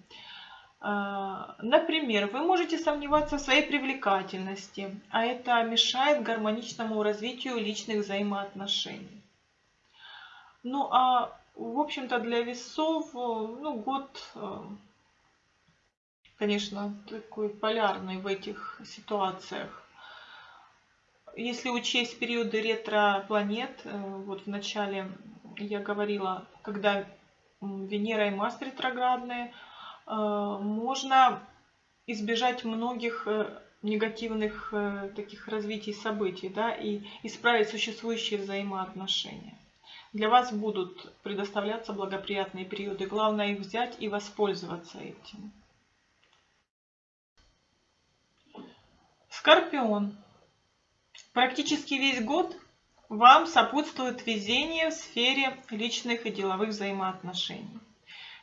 А, например, вы можете сомневаться в своей привлекательности, а это мешает гармоничному развитию личных взаимоотношений. Ну а в общем-то для весов ну, год, э, конечно, такой полярный в этих ситуациях. Если учесть периоды ретро-планет, э, вот в начале я говорила, когда Венера и Марс ретроградные, э, можно избежать многих негативных таких развитий событий, да, и исправить существующие взаимоотношения. Для вас будут предоставляться благоприятные периоды. Главное их взять и воспользоваться этим. Скорпион. Практически весь год вам сопутствует везение в сфере личных и деловых взаимоотношений.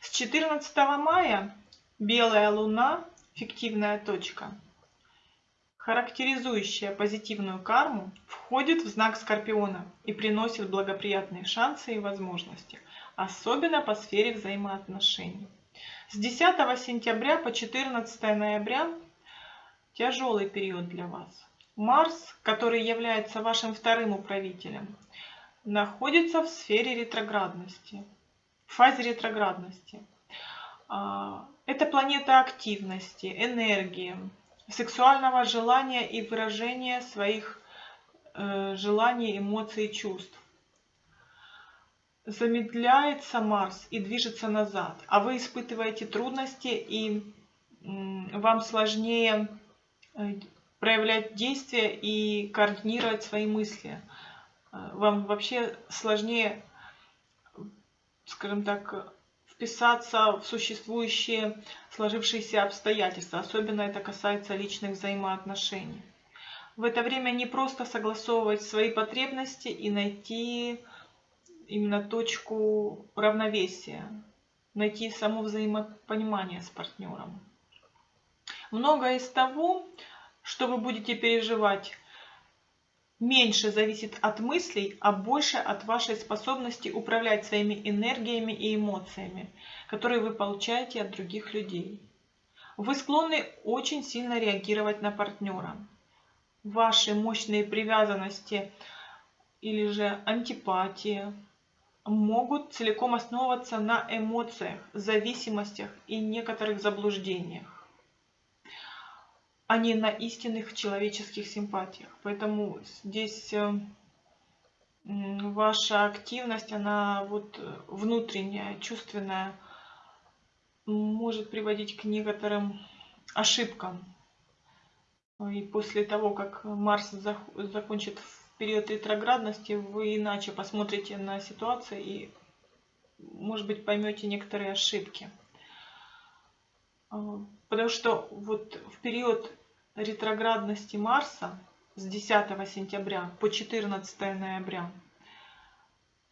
С 14 мая белая луна, фиктивная точка, характеризующая позитивную карму, входит в знак Скорпиона и приносит благоприятные шансы и возможности, особенно по сфере взаимоотношений. С 10 сентября по 14 ноября тяжелый период для вас. Марс, который является вашим вторым управителем, находится в сфере ретроградности, в фазе ретроградности. А, это планета активности, энергии, сексуального желания и выражения своих э, желаний, эмоций и чувств. Замедляется Марс и движется назад, а вы испытываете трудности и вам сложнее э, проявлять действия и координировать свои мысли. Э, вам вообще сложнее, скажем так, вписаться в существующие сложившиеся обстоятельства. Особенно это касается личных взаимоотношений. В это время не просто согласовывать свои потребности и найти именно точку равновесия, найти само взаимопонимание с партнером. Многое из того, что вы будете переживать меньше зависит от мыслей, а больше от вашей способности управлять своими энергиями и эмоциями, которые вы получаете от других людей. Вы склонны очень сильно реагировать на партнера. Ваши мощные привязанности или же антипатия могут целиком основываться на эмоциях, зависимостях и некоторых заблуждениях а не на истинных человеческих симпатиях. Поэтому здесь э, ваша активность, она вот э, внутренняя, чувственная, может приводить к некоторым ошибкам. И после того, как Марс закончит в период ретроградности, вы иначе посмотрите на ситуацию и, может быть, поймете некоторые ошибки. Э, потому что вот в период ретроградности Марса с 10 сентября по 14 ноября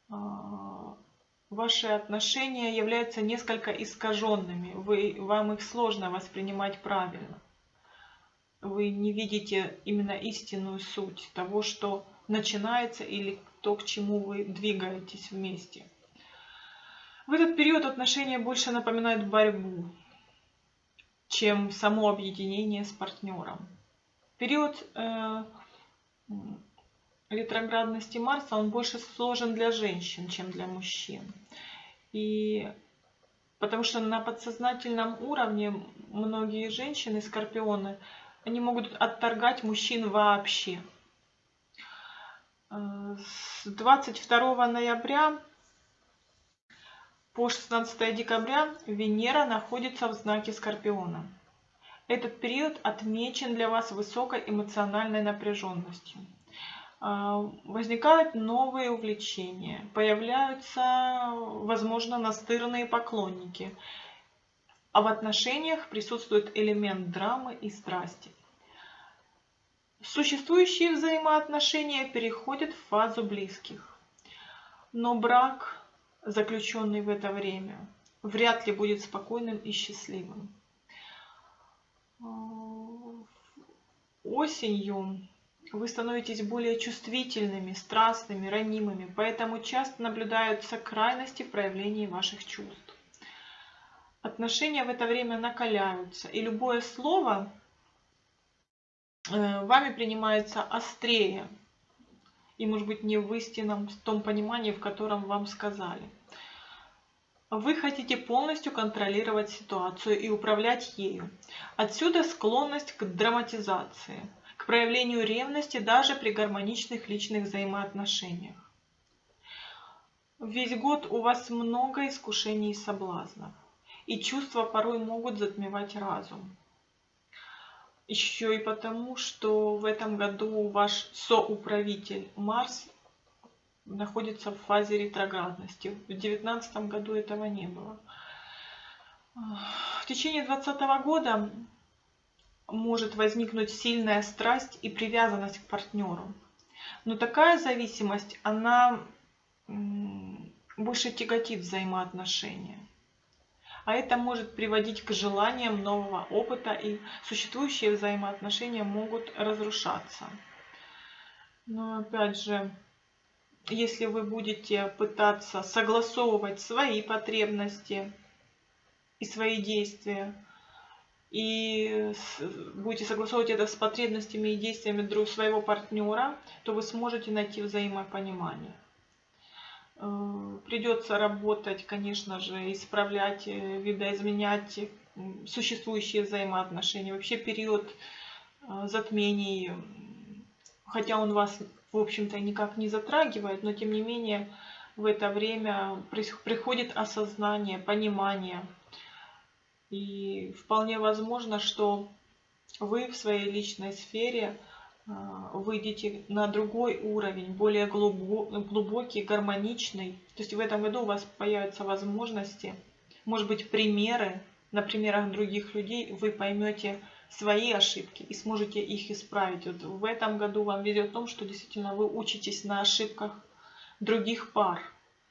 а, ваши отношения являются несколько искаженными. Вы, вам их сложно воспринимать правильно. Вы не видите именно истинную суть того, что начинается или то, к чему вы двигаетесь вместе. В этот период отношения больше напоминают борьбу чем само объединение с партнером. Период э, ретроградности Марса, он больше сложен для женщин, чем для мужчин. И потому что на подсознательном уровне многие женщины, скорпионы, они могут отторгать мужчин вообще. Э, с 22 ноября по 16 декабря Венера находится в знаке Скорпиона. Этот период отмечен для вас высокой эмоциональной напряженностью. А, возникают новые увлечения, появляются, возможно, настырные поклонники, а в отношениях присутствует элемент драмы и страсти. Существующие взаимоотношения переходят в фазу близких. Но брак, заключенный в это время, вряд ли будет спокойным и счастливым. Осенью вы становитесь более чувствительными, страстными, ранимыми, поэтому часто наблюдаются крайности в проявлении ваших чувств. Отношения в это время накаляются, и любое слово э, вами принимается острее, и может быть не в истинном в том понимании, в котором вам сказали. Вы хотите полностью контролировать ситуацию и управлять ею. Отсюда склонность к драматизации – проявлению ревности даже при гармоничных личных взаимоотношениях. Весь год у вас много искушений и соблазнов, и чувства порой могут затмевать разум. Еще и потому, что в этом году ваш соуправитель Марс находится в фазе ретроградности. В 2019 году этого не было. В течение 2020 года может возникнуть сильная страсть и привязанность к партнеру. Но такая зависимость, она больше тяготит взаимоотношения. А это может приводить к желаниям нового опыта, и существующие взаимоотношения могут разрушаться. Но опять же, если вы будете пытаться согласовывать свои потребности и свои действия, и будете согласовывать это с потребностями и действиями друг своего партнера, то вы сможете найти взаимопонимание. Э, придется работать, конечно же, исправлять, э, видоизменять существующие взаимоотношения. Вообще период э, затмений, хотя он вас, в общем-то, никак не затрагивает, но тем не менее в это время приходит осознание, понимание – и вполне возможно, что вы в своей личной сфере выйдете на другой уровень, более глубокий, гармоничный. То есть в этом году у вас появятся возможности, может быть, примеры, на примерах других людей вы поймете свои ошибки и сможете их исправить. Вот в этом году вам везет в том, что действительно вы учитесь на ошибках других пар,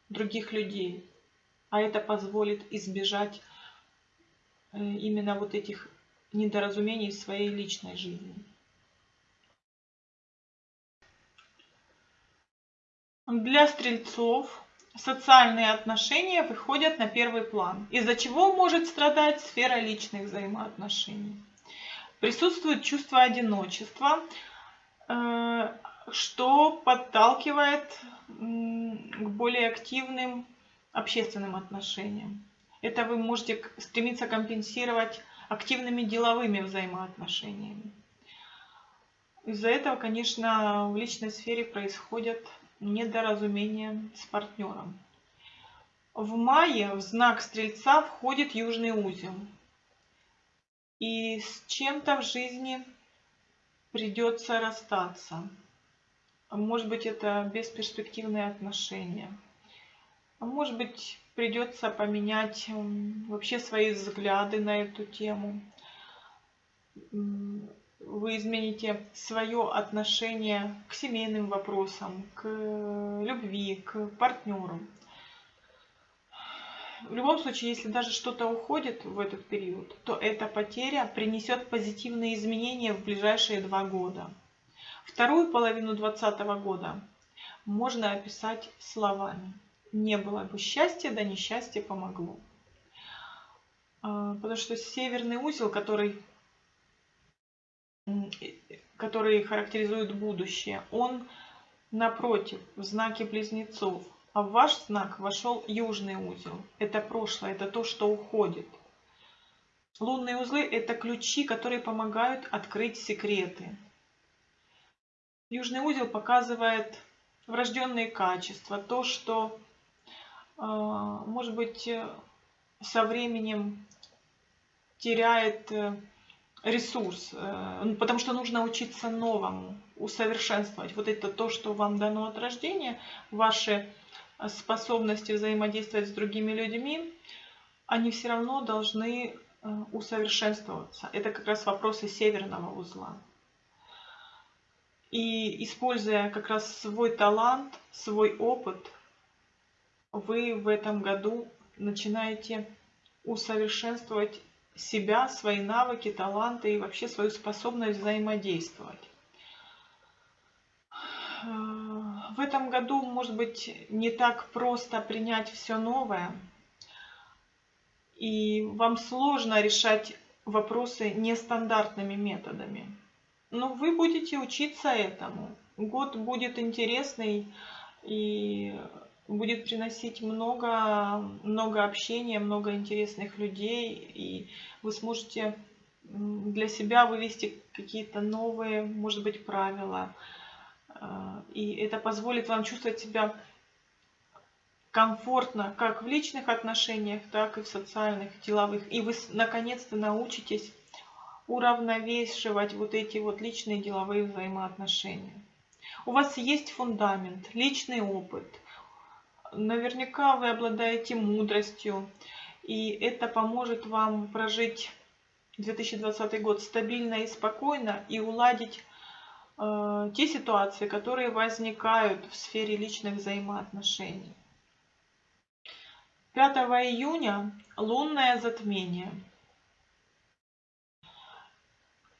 других людей. А это позволит избежать Э, именно вот этих недоразумений в своей личной жизни. Для стрельцов социальные отношения выходят на первый план, из-за чего может страдать сфера личных взаимоотношений. Присутствует чувство одиночества, э, что подталкивает к более активным общественным отношениям. Это вы можете стремиться компенсировать активными деловыми взаимоотношениями. Из-за этого, конечно, в личной сфере происходят недоразумения с партнером. В мае в знак Стрельца входит Южный узел. И с чем-то в жизни придется расстаться. Может быть, это бесперспективные отношения. Может быть, придется поменять вообще свои взгляды на эту тему. Вы измените свое отношение к семейным вопросам, к любви, к партнеру. В любом случае, если даже что-то уходит в этот период, то эта потеря принесет позитивные изменения в ближайшие два года. Вторую половину 2020 года можно описать словами не было бы счастья, да несчастье помогло. А, потому что северный узел, который, который характеризует будущее, он напротив, в знаке близнецов. А в ваш знак вошел южный узел. Это прошлое, это то, что уходит. Лунные узлы – это ключи, которые помогают открыть секреты. Южный узел показывает врожденные качества, то, что может быть, со временем теряет ресурс, ну, потому что нужно учиться новому, усовершенствовать. Вот это то, что вам дано от рождения, ваши способности взаимодействовать с другими людьми, они все равно должны усовершенствоваться. Это как раз вопросы северного узла. И используя как раз свой талант, свой опыт, вы в этом году начинаете усовершенствовать себя, свои навыки, таланты и вообще свою способность взаимодействовать. В этом году, может быть, не так просто принять все новое, и вам сложно решать вопросы нестандартными методами. Но вы будете учиться этому. Год будет интересный и будет приносить много, много общения, много интересных людей, и вы сможете для себя вывести какие-то новые, может быть, правила. А, и это позволит вам чувствовать себя комфортно как в личных отношениях, так и в социальных, деловых. И вы наконец-то научитесь уравновешивать вот эти вот личные деловые взаимоотношения. У вас есть фундамент, личный опыт. Наверняка вы обладаете мудростью, и это поможет вам прожить 2020 год стабильно и спокойно и уладить э, те ситуации, которые возникают в сфере личных взаимоотношений. 5 июня лунное затмение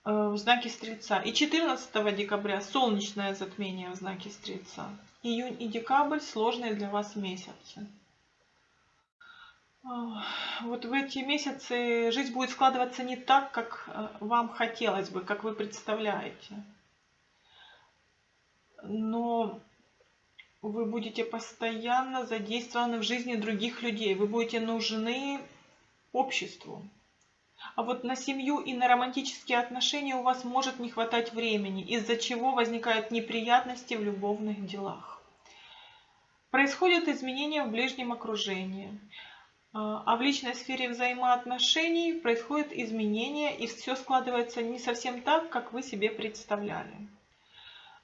э, в знаке Стрельца. И 14 декабря солнечное затмение в знаке Стрельца. Июнь и декабрь сложные для вас месяцы. Э, вот в эти месяцы жизнь будет складываться не так, как э, вам хотелось бы, как вы представляете. Но вы будете постоянно задействованы в жизни других людей, вы будете нужны обществу. А вот на семью и на романтические отношения у вас может не хватать времени, из-за чего возникают неприятности в любовных делах. Происходят изменения в ближнем окружении. А, а в личной сфере взаимоотношений происходят изменения, и все складывается не совсем так, как вы себе представляли.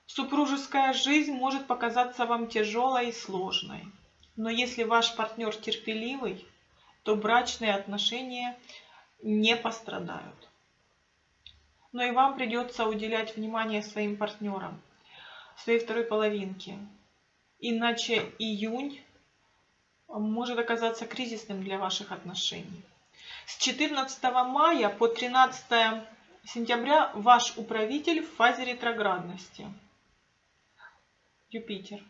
Супружеская жизнь может показаться вам тяжелой и сложной. Но если ваш партнер терпеливый, то брачные отношения не пострадают. Но и вам придется уделять внимание своим партнерам, своей второй половинке. Иначе июнь может оказаться кризисным для ваших отношений. С 14 мая по 13 сентября ваш управитель в фазе ретроградности – Юпитер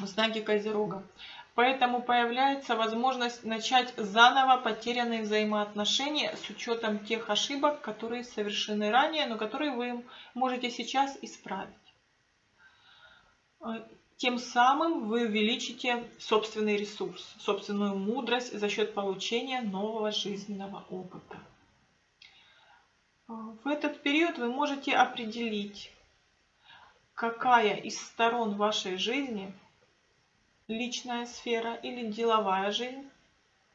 в знаке Козерога. Поэтому появляется возможность начать заново потерянные взаимоотношения с учетом тех ошибок, которые совершены ранее, но которые вы можете сейчас исправить. Тем самым вы увеличите собственный ресурс, собственную мудрость за счет получения нового жизненного опыта. В этот период вы можете определить, какая из сторон вашей жизни, личная сфера или деловая жизнь,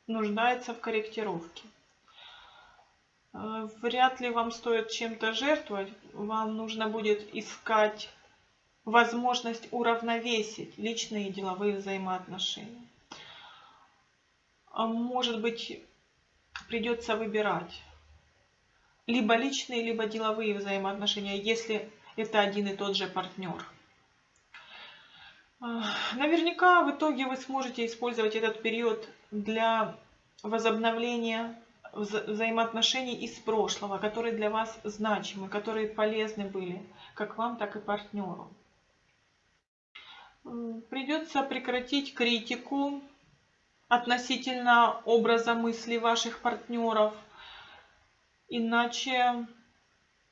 нуждается в корректировке. Э, вряд ли вам стоит чем-то жертвовать, вам нужно будет искать возможность уравновесить личные и деловые взаимоотношения. А может быть, придется выбирать либо личные, либо деловые взаимоотношения, если это один и тот же партнер. Наверняка в итоге вы сможете использовать этот период для возобновления вза взаимоотношений из прошлого, которые для вас значимы, которые полезны были как вам, так и партнеру. Придется прекратить критику относительно образа мысли ваших партнеров, иначе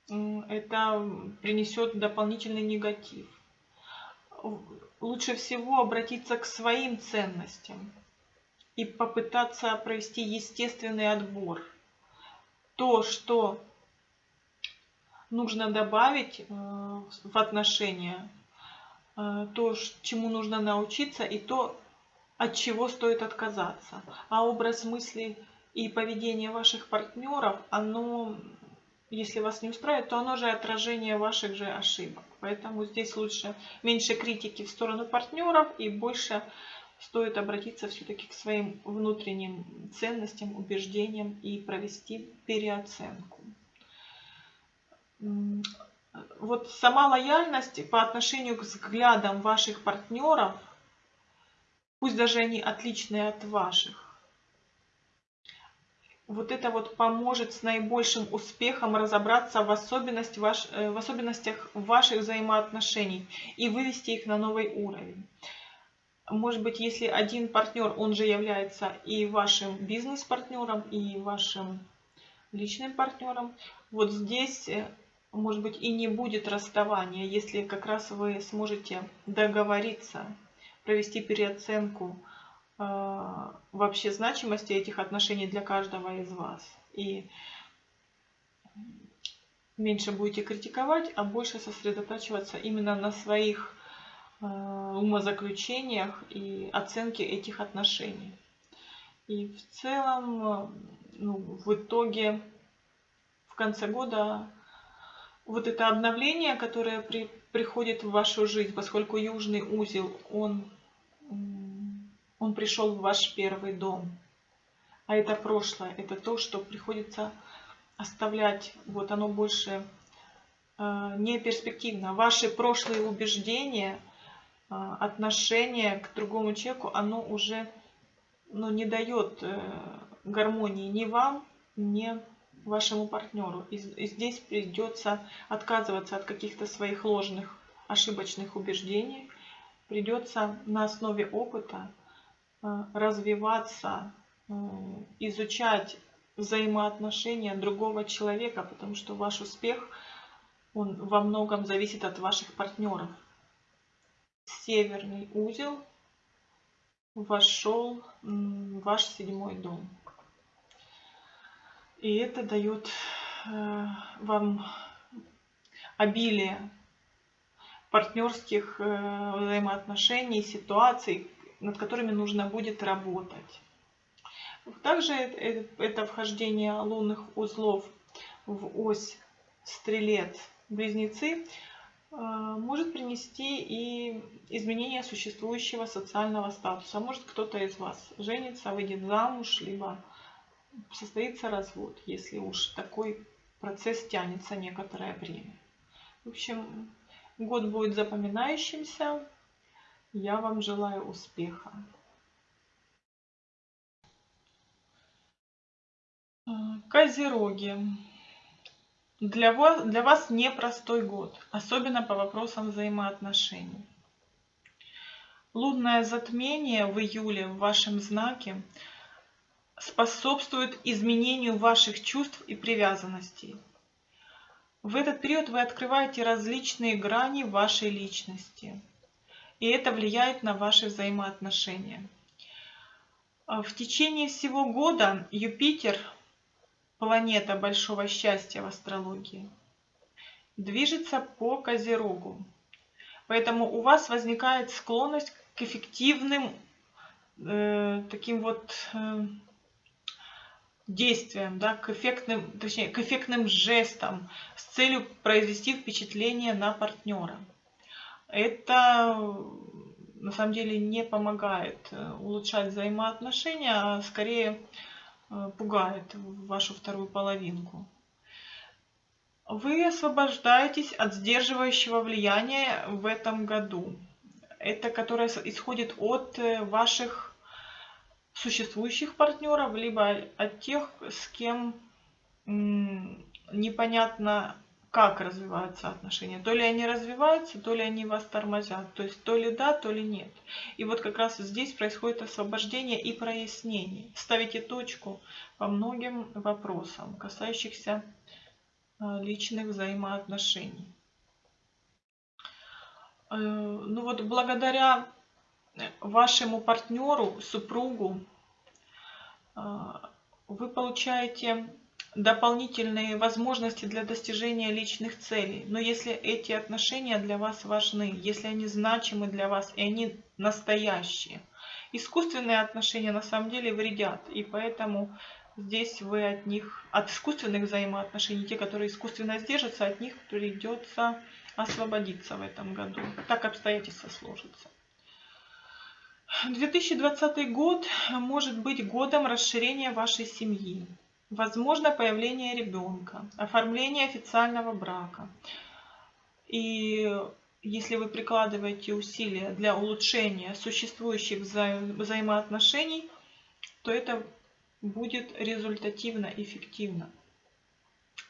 это принесет дополнительный негатив. Лучше всего обратиться к своим ценностям и попытаться провести естественный отбор. То, что нужно добавить э, в отношения, э, то, чему нужно научиться, и то, от чего стоит отказаться. А образ мысли и поведение ваших партнеров, оно, если вас не устраивает, то оно же отражение ваших же ошибок. Поэтому здесь лучше меньше критики в сторону партнеров и больше стоит обратиться все-таки к своим внутренним ценностям, убеждениям и провести переоценку. Вот сама лояльность по отношению к взглядам ваших партнеров, пусть даже они отличные от ваших, вот это вот поможет с наибольшим успехом разобраться в, особенность ваш, э, в особенностях ваших взаимоотношений и вывести их на новый уровень. Может быть, если один партнер, он же является и вашим бизнес-партнером, и вашим личным партнером, вот здесь, э, может быть, и не будет расставания, если как раз вы сможете договориться, провести переоценку, вообще значимости этих отношений для каждого из вас. И меньше будете критиковать, а больше сосредотачиваться именно на своих э, умозаключениях и оценке этих отношений. И в целом, ну, в итоге, в конце года, вот это обновление, которое при, приходит в вашу жизнь, поскольку южный узел, он он пришел в ваш первый дом. А это прошлое, это то, что приходится оставлять. Вот оно больше э, не перспективно. Ваши прошлые убеждения, э, отношение к другому человеку, оно уже ну, не дает э, гармонии ни вам, ни вашему партнеру. И, и здесь придется отказываться от каких-то своих ложных, ошибочных убеждений. Придется на основе опыта развиваться, э, изучать взаимоотношения другого человека, потому что ваш успех, он во многом зависит от ваших партнеров. Северный узел вошел в ваш седьмой дом. И это дает э, вам обилие партнерских взаимоотношений, ситуаций, над которыми нужно будет работать. Также это вхождение лунных узлов в ось стрелец-близнецы э, может принести и изменение существующего социального статуса. Может кто-то из вас женится, выйдет замуж, либо состоится развод, если уж такой процесс тянется некоторое время. В общем, год будет запоминающимся, я вам желаю успеха. Козероги. Для вас, для вас непростой год, особенно по вопросам взаимоотношений. Лунное затмение в июле в вашем знаке способствует изменению ваших чувств и привязанностей. В этот период вы открываете различные грани вашей личности – и это влияет на ваши взаимоотношения. А в течение всего года Юпитер, планета большого счастья в астрологии, движется по Козерогу. Поэтому у вас возникает склонность к эффективным э, таким вот э, действиям, да, к эффектным, точнее, к эффектным жестам с целью произвести впечатление на партнера это на самом деле не помогает э, улучшать взаимоотношения, а скорее э, пугает вашу вторую половинку. Вы освобождаетесь от сдерживающего влияния в этом году. Это которое исходит от э, ваших существующих партнеров, либо от тех, с кем непонятно как развиваются отношения. То ли они развиваются, то ли они вас тормозят. То есть то ли да, то ли нет. И вот как раз здесь происходит освобождение и прояснение. Ставите точку по многим вопросам, касающихся э, личных взаимоотношений. Э, ну вот благодаря вашему партнеру, супругу, э, вы получаете дополнительные возможности для достижения личных целей. Но если эти отношения для вас важны, если они значимы для вас и они настоящие, Искусственные отношения на самом деле вредят, и поэтому здесь вы от них, от искусственных взаимоотношений, те, которые искусственно сдержатся, от них придется освободиться в этом году. Так обстоятельства сложатся. 2020 год может быть годом расширения вашей семьи. Возможно появление ребенка, оформление официального брака. И если вы прикладываете усилия для улучшения существующих вза взаимоотношений, то это будет результативно, эффективно.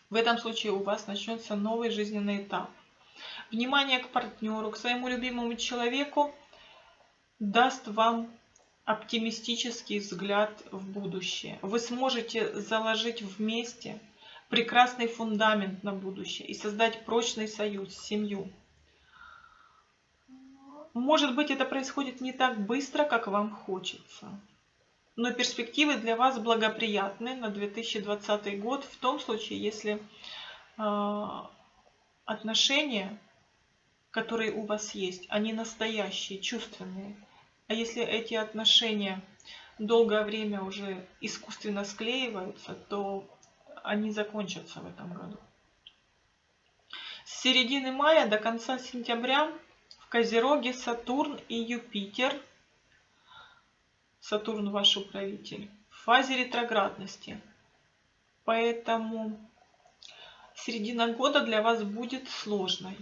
В этом случае у вас начнется новый жизненный этап. Внимание к партнеру, к своему любимому человеку даст вам оптимистический взгляд в будущее. Вы сможете заложить вместе прекрасный фундамент на будущее и создать прочный союз, семью. Может быть, это происходит не так быстро, как вам хочется. Но перспективы для вас благоприятны на 2020 год в том случае, если э, отношения, которые у вас есть, они настоящие, чувственные. А если эти отношения долгое время уже искусственно склеиваются, то они закончатся в этом году. С середины мая до конца сентября в Козероге Сатурн и Юпитер, Сатурн ваш управитель, в фазе ретроградности. Поэтому середина года для вас будет сложной.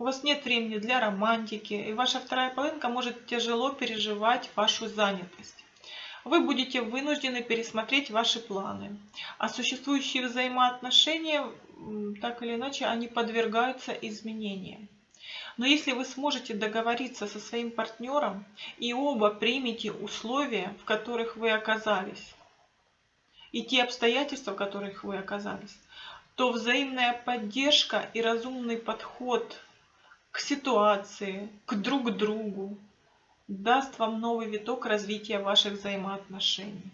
У вас нет времени для романтики, и ваша вторая половинка может тяжело переживать вашу занятость. Вы будете вынуждены пересмотреть ваши планы. А существующие взаимоотношения, так или иначе, они подвергаются изменениям. Но если вы сможете договориться со своим партнером и оба примете условия, в которых вы оказались, и те обстоятельства, в которых вы оказались, то взаимная поддержка и разумный подход к ситуации, к друг другу, даст вам новый виток развития ваших взаимоотношений.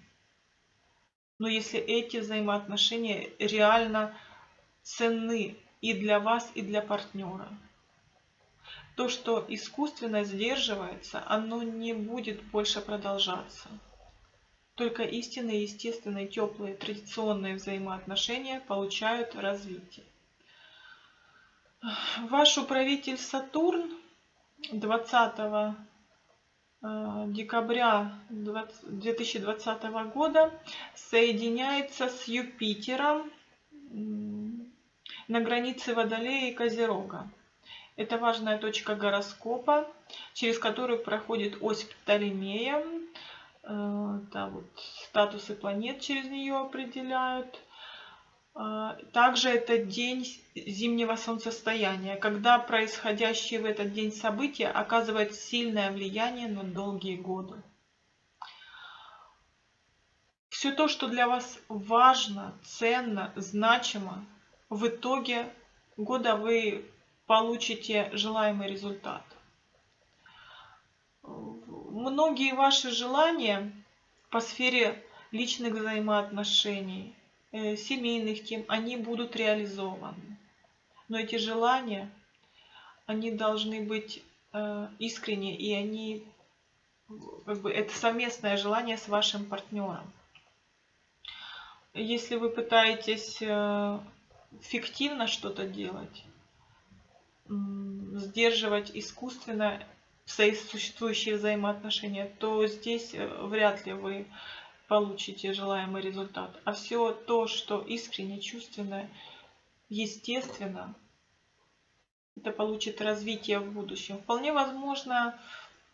Но если эти взаимоотношения реально ценны и для вас, и для партнера. То, что искусственно сдерживается, оно не будет больше продолжаться. Только истинные, естественные, теплые, традиционные взаимоотношения получают развитие. Ваш управитель Сатурн 20 э, декабря 2020 года соединяется с Юпитером на границе Водолея и Козерога. Это важная точка гороскопа, через которую проходит ось Птолемея. Э, да, вот, статусы планет через нее определяют. А, также это день зимнего солнцестояния, когда происходящие в этот день события оказывают сильное влияние на долгие годы. Все то, что для вас важно, ценно, значимо, в итоге года вы получите желаемый результат. Многие ваши желания по сфере личных взаимоотношений – семейных тем, они будут реализованы. Но эти желания, они должны быть э, искренние, и они, как бы, это совместное желание с вашим партнером. Если вы пытаетесь э, фиктивно что-то делать, сдерживать искусственно существующие взаимоотношения, то здесь вряд ли вы получите желаемый результат. А все то, что искренне, чувственно, естественно, это получит развитие в будущем. Вполне возможно,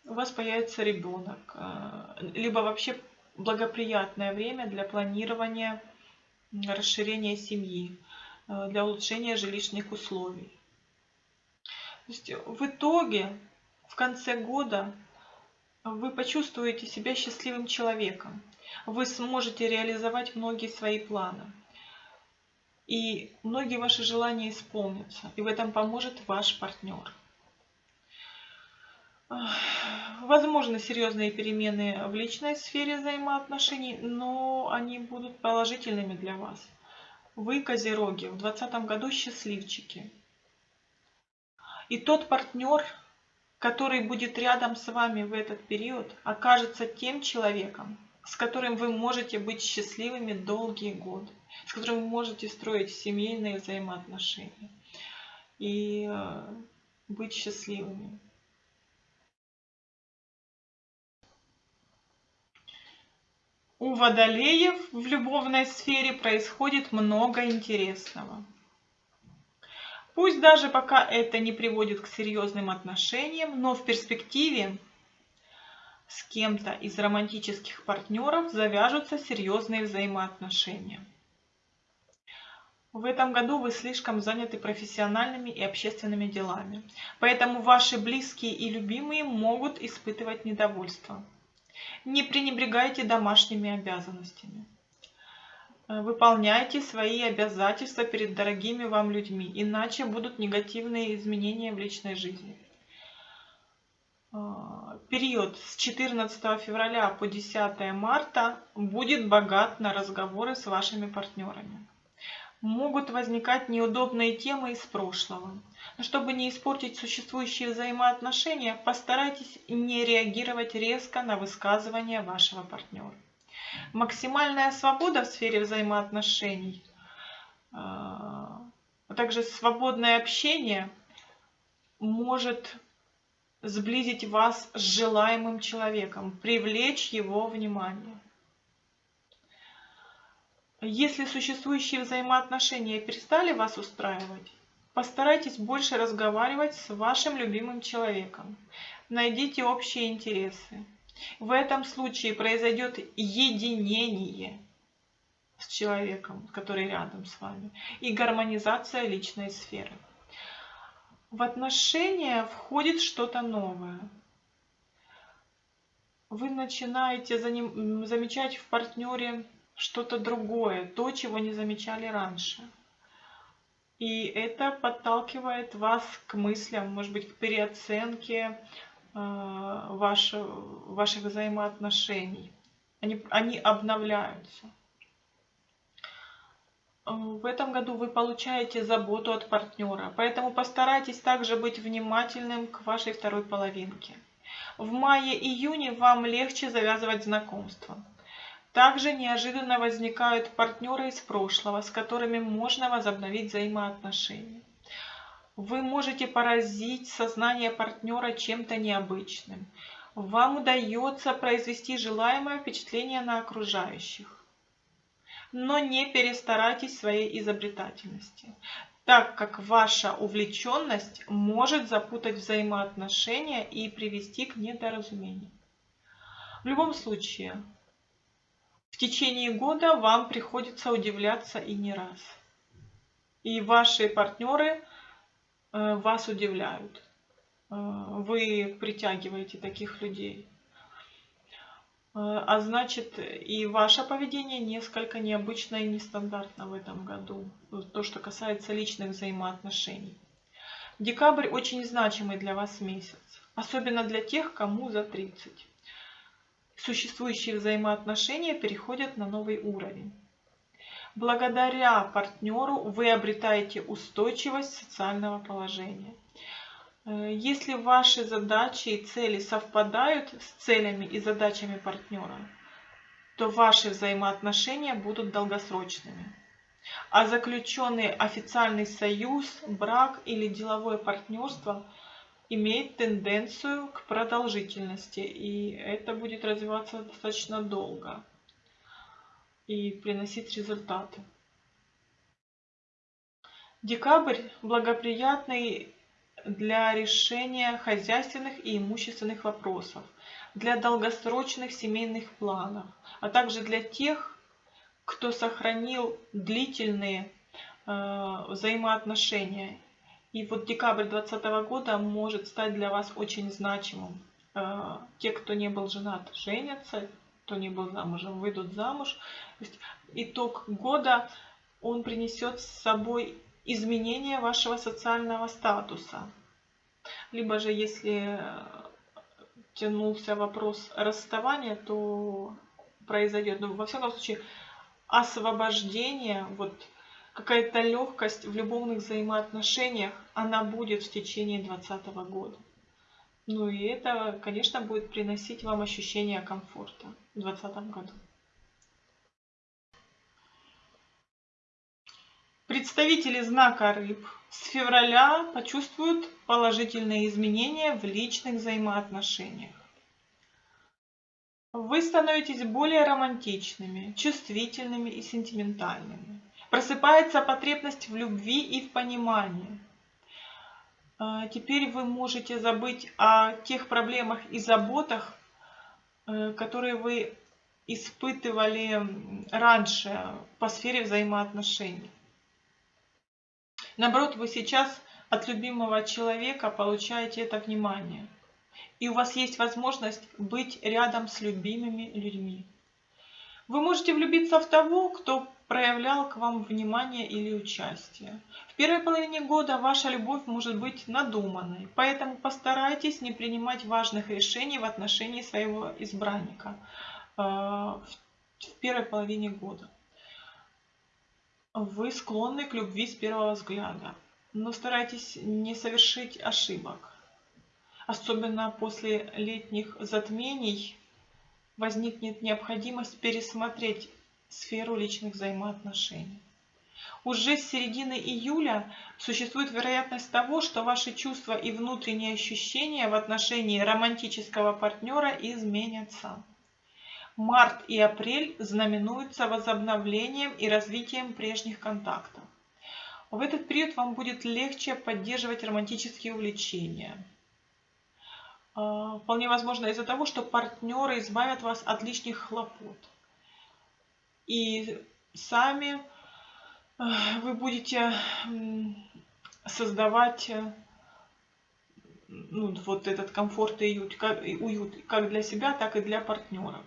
у вас появится ребенок, э, либо вообще благоприятное время для планирования расширения семьи, э, для улучшения жилищных условий. То есть в итоге, в конце года, вы почувствуете себя счастливым человеком вы сможете реализовать многие свои планы. И многие ваши желания исполнятся. И в этом поможет ваш партнер. Возможны серьезные перемены в личной сфере взаимоотношений, но они будут положительными для вас. Вы, козероги, в 2020 году счастливчики. И тот партнер, который будет рядом с вами в этот период, окажется тем человеком, с которым вы можете быть счастливыми долгие годы, с которым вы можете строить семейные взаимоотношения и э, быть счастливыми. У водолеев в любовной сфере происходит много интересного. Пусть даже пока это не приводит к серьезным отношениям, но в перспективе с кем-то из романтических партнеров завяжутся серьезные взаимоотношения. В этом году вы слишком заняты профессиональными и общественными делами, поэтому ваши близкие и любимые могут испытывать недовольство. Не пренебрегайте домашними обязанностями. Выполняйте свои обязательства перед дорогими вам людьми, иначе будут негативные изменения в личной жизни. Э, период с 14 февраля по 10 марта будет богат на разговоры с вашими партнерами. Могут возникать неудобные темы из прошлого. Но чтобы не испортить существующие взаимоотношения, постарайтесь не реагировать резко на высказывания вашего партнера. Максимальная свобода в сфере взаимоотношений, а также свободное общение может сблизить вас с желаемым человеком, привлечь его внимание. Если существующие взаимоотношения перестали вас устраивать, Постарайтесь больше разговаривать с вашим любимым человеком. Найдите общие интересы. В этом случае произойдет единение с человеком, который рядом с вами, и гармонизация личной сферы. В отношения входит что-то новое. Вы начинаете замечать в партнере что-то другое, то, чего не замечали раньше. И это подталкивает вас к мыслям, может быть, к переоценке э, ваш, ваших взаимоотношений. Они, они обновляются. В этом году вы получаете заботу от партнера, поэтому постарайтесь также быть внимательным к вашей второй половинке. В мае-июне вам легче завязывать знакомства. Также неожиданно возникают партнеры из прошлого, с которыми можно возобновить взаимоотношения. Вы можете поразить сознание партнера чем-то необычным. Вам удается произвести желаемое впечатление на окружающих. Но не перестарайтесь своей изобретательности, так как ваша увлеченность может запутать взаимоотношения и привести к недоразумению. В любом случае, в течение года вам приходится удивляться и не раз. И ваши партнеры э, вас удивляют. Э, вы притягиваете таких людей. Э, а значит, и ваше поведение несколько необычно и нестандартно в этом году. То, что касается личных взаимоотношений. Декабрь очень значимый для вас месяц. Особенно для тех, кому за 30 существующие взаимоотношения переходят на новый уровень. Благодаря партнеру вы обретаете устойчивость социального положения. Э, если ваши задачи и цели совпадают с целями и задачами партнера, то ваши взаимоотношения будут долгосрочными. А заключенный официальный союз, брак или деловое партнерство – имеет тенденцию к продолжительности, и это будет развиваться достаточно долго и приносить результаты. Декабрь благоприятный для решения хозяйственных и имущественных вопросов, для долгосрочных семейных планов, а также для тех, кто сохранил длительные э, взаимоотношения и вот декабрь 2020 года может стать для вас очень значимым. Э, те, кто не был женат, женятся, кто не был замужем, выйдут замуж. Итог года, он принесет с собой изменение вашего социального статуса. Либо же, если тянулся вопрос расставания, то произойдет, ну, во всяком случае, освобождение, вот, какая-то легкость в любовных взаимоотношениях, она будет в течение 2020 года. Ну и это, конечно, будет приносить вам ощущение комфорта в 2020 году. Представители знака рыб с февраля почувствуют положительные изменения в личных взаимоотношениях. Вы становитесь более романтичными, чувствительными и сентиментальными. Просыпается потребность в любви и в понимании. А, теперь вы можете забыть о тех проблемах и заботах, э, которые вы испытывали раньше по сфере взаимоотношений. Наоборот, вы сейчас от любимого человека получаете это внимание. И у вас есть возможность быть рядом с любимыми людьми. Вы можете влюбиться в того, кто проявлял к вам внимание или участие. В первой половине года ваша любовь может быть надуманной, поэтому постарайтесь не принимать важных решений в отношении своего избранника э, в первой половине года. Вы склонны к любви с первого взгляда, но старайтесь не совершить ошибок. Особенно после летних затмений возникнет необходимость пересмотреть сферу личных взаимоотношений. Уже с середины июля существует вероятность того, что ваши чувства и внутренние ощущения в отношении романтического партнера изменятся. Март и апрель знаменуются возобновлением и развитием прежних контактов. В этот период вам будет легче поддерживать романтические увлечения. А, вполне возможно из-за того, что партнеры избавят вас от лишних хлопот. И сами а, вы будете создавать э, ну, вот этот комфорт и уют как, для себя, так и для партнеров.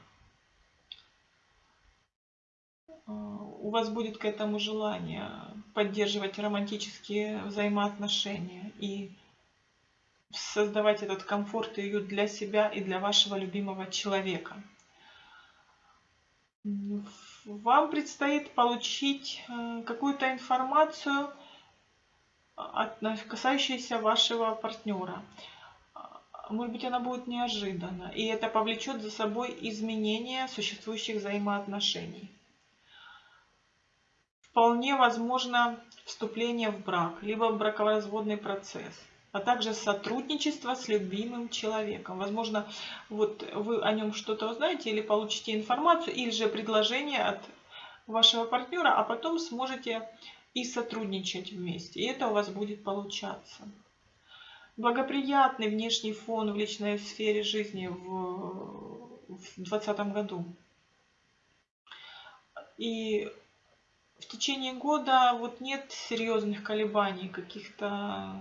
У вас будет к этому желание поддерживать романтические взаимоотношения и создавать этот комфорт и уют для себя и для вашего любимого человека. Вам предстоит получить э, какую-то информацию, касающуюся вашего партнера. Может быть, она будет неожиданна, и это повлечет за собой изменение существующих взаимоотношений вполне возможно вступление в брак, либо бракоразводный процесс, а также сотрудничество с любимым человеком. Возможно, вот вы о нем что-то узнаете или получите информацию, или же предложение от вашего партнера, а потом сможете и сотрудничать вместе. И это у вас будет получаться. Благоприятный внешний фон в личной сфере жизни в 2020 году. И в течение года вот нет серьезных колебаний, каких-то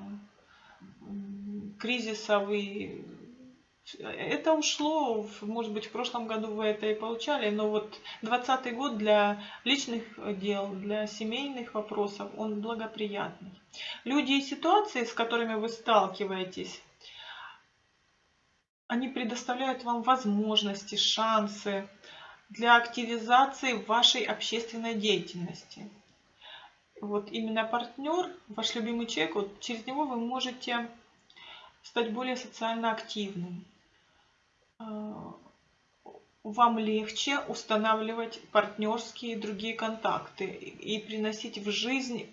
кризисов и это ушло, может быть, в прошлом году вы это и получали, но вот 2020 год для личных дел, для семейных вопросов, он благоприятный. Люди и ситуации, с которыми вы сталкиваетесь, они предоставляют вам возможности, шансы, для активизации вашей общественной деятельности. Вот именно партнер, ваш любимый человек, вот через него вы можете стать более социально активным. А, вам легче устанавливать партнерские и другие контакты и приносить в жизнь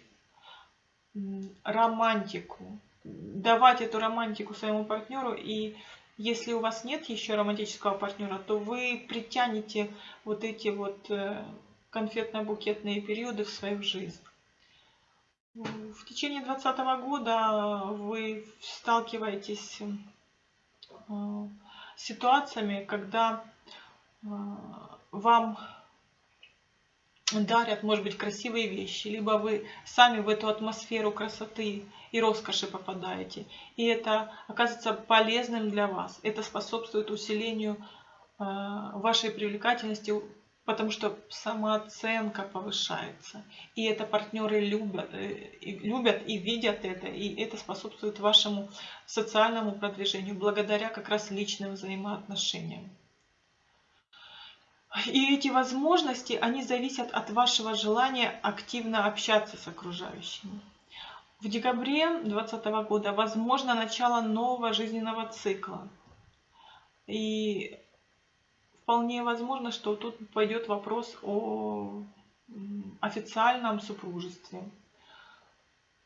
романтику, давать эту романтику своему партнеру и если у вас нет еще романтического партнера, то вы притянете вот эти вот э, конфетно-букетные периоды в свою жизнь. В течение 2020 года вы сталкиваетесь э, с ситуациями, когда э, вам дарят, может быть, красивые вещи, либо вы сами в эту атмосферу красоты и роскоши попадаете. И это оказывается полезным для вас. Это способствует усилению э, вашей привлекательности, потому что самооценка повышается. И это партнеры любят, э, любят и видят это, и это способствует вашему социальному продвижению благодаря как раз личным взаимоотношениям. И эти возможности, они зависят от вашего желания активно общаться с окружающими. В декабре 2020 года возможно начало нового жизненного цикла. И вполне возможно, что тут пойдет вопрос о официальном супружестве.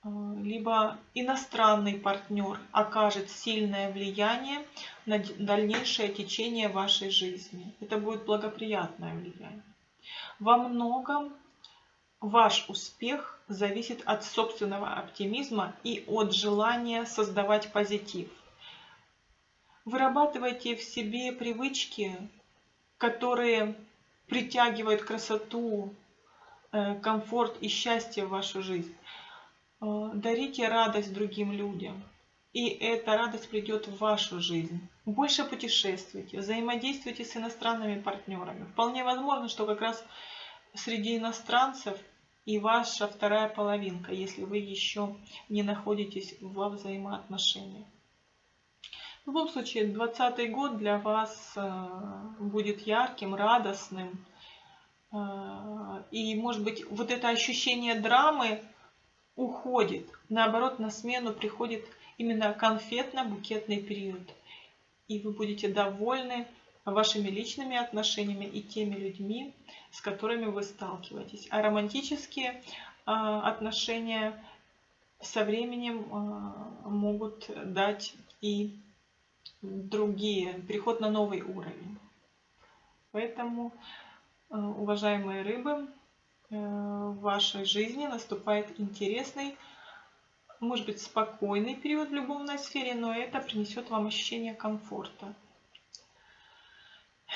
А, либо иностранный партнер окажет сильное влияние на дальнейшее течение вашей жизни. Это будет благоприятное влияние. Во многом ваш успех зависит от собственного оптимизма и от желания создавать позитив. Вырабатывайте в себе привычки, которые притягивают красоту, э, комфорт и счастье в вашу жизнь. Э, дарите радость другим людям. И эта радость придет в вашу жизнь. Больше путешествуйте, взаимодействуйте с иностранными партнерами. Вполне возможно, что как раз среди иностранцев и ваша вторая половинка, если вы еще не находитесь во взаимоотношениях. В любом случае, 2020 год для вас э, будет ярким, радостным. Э, и, может быть, вот это ощущение драмы уходит. Наоборот, на смену приходит именно конфетно-букетный период. И вы будете довольны вашими личными отношениями и теми людьми, с которыми вы сталкиваетесь. А романтические а, отношения со временем а, могут дать и другие, переход на новый уровень. Поэтому, а, уважаемые рыбы, в вашей жизни наступает интересный, может быть, спокойный период в любовной сфере, но это принесет вам ощущение комфорта.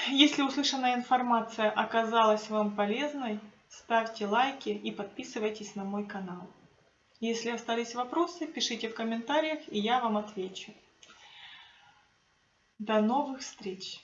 Если услышанная информация оказалась вам полезной, ставьте лайки и подписывайтесь на мой канал. Если остались вопросы, пишите в комментариях, и я вам отвечу. До новых встреч!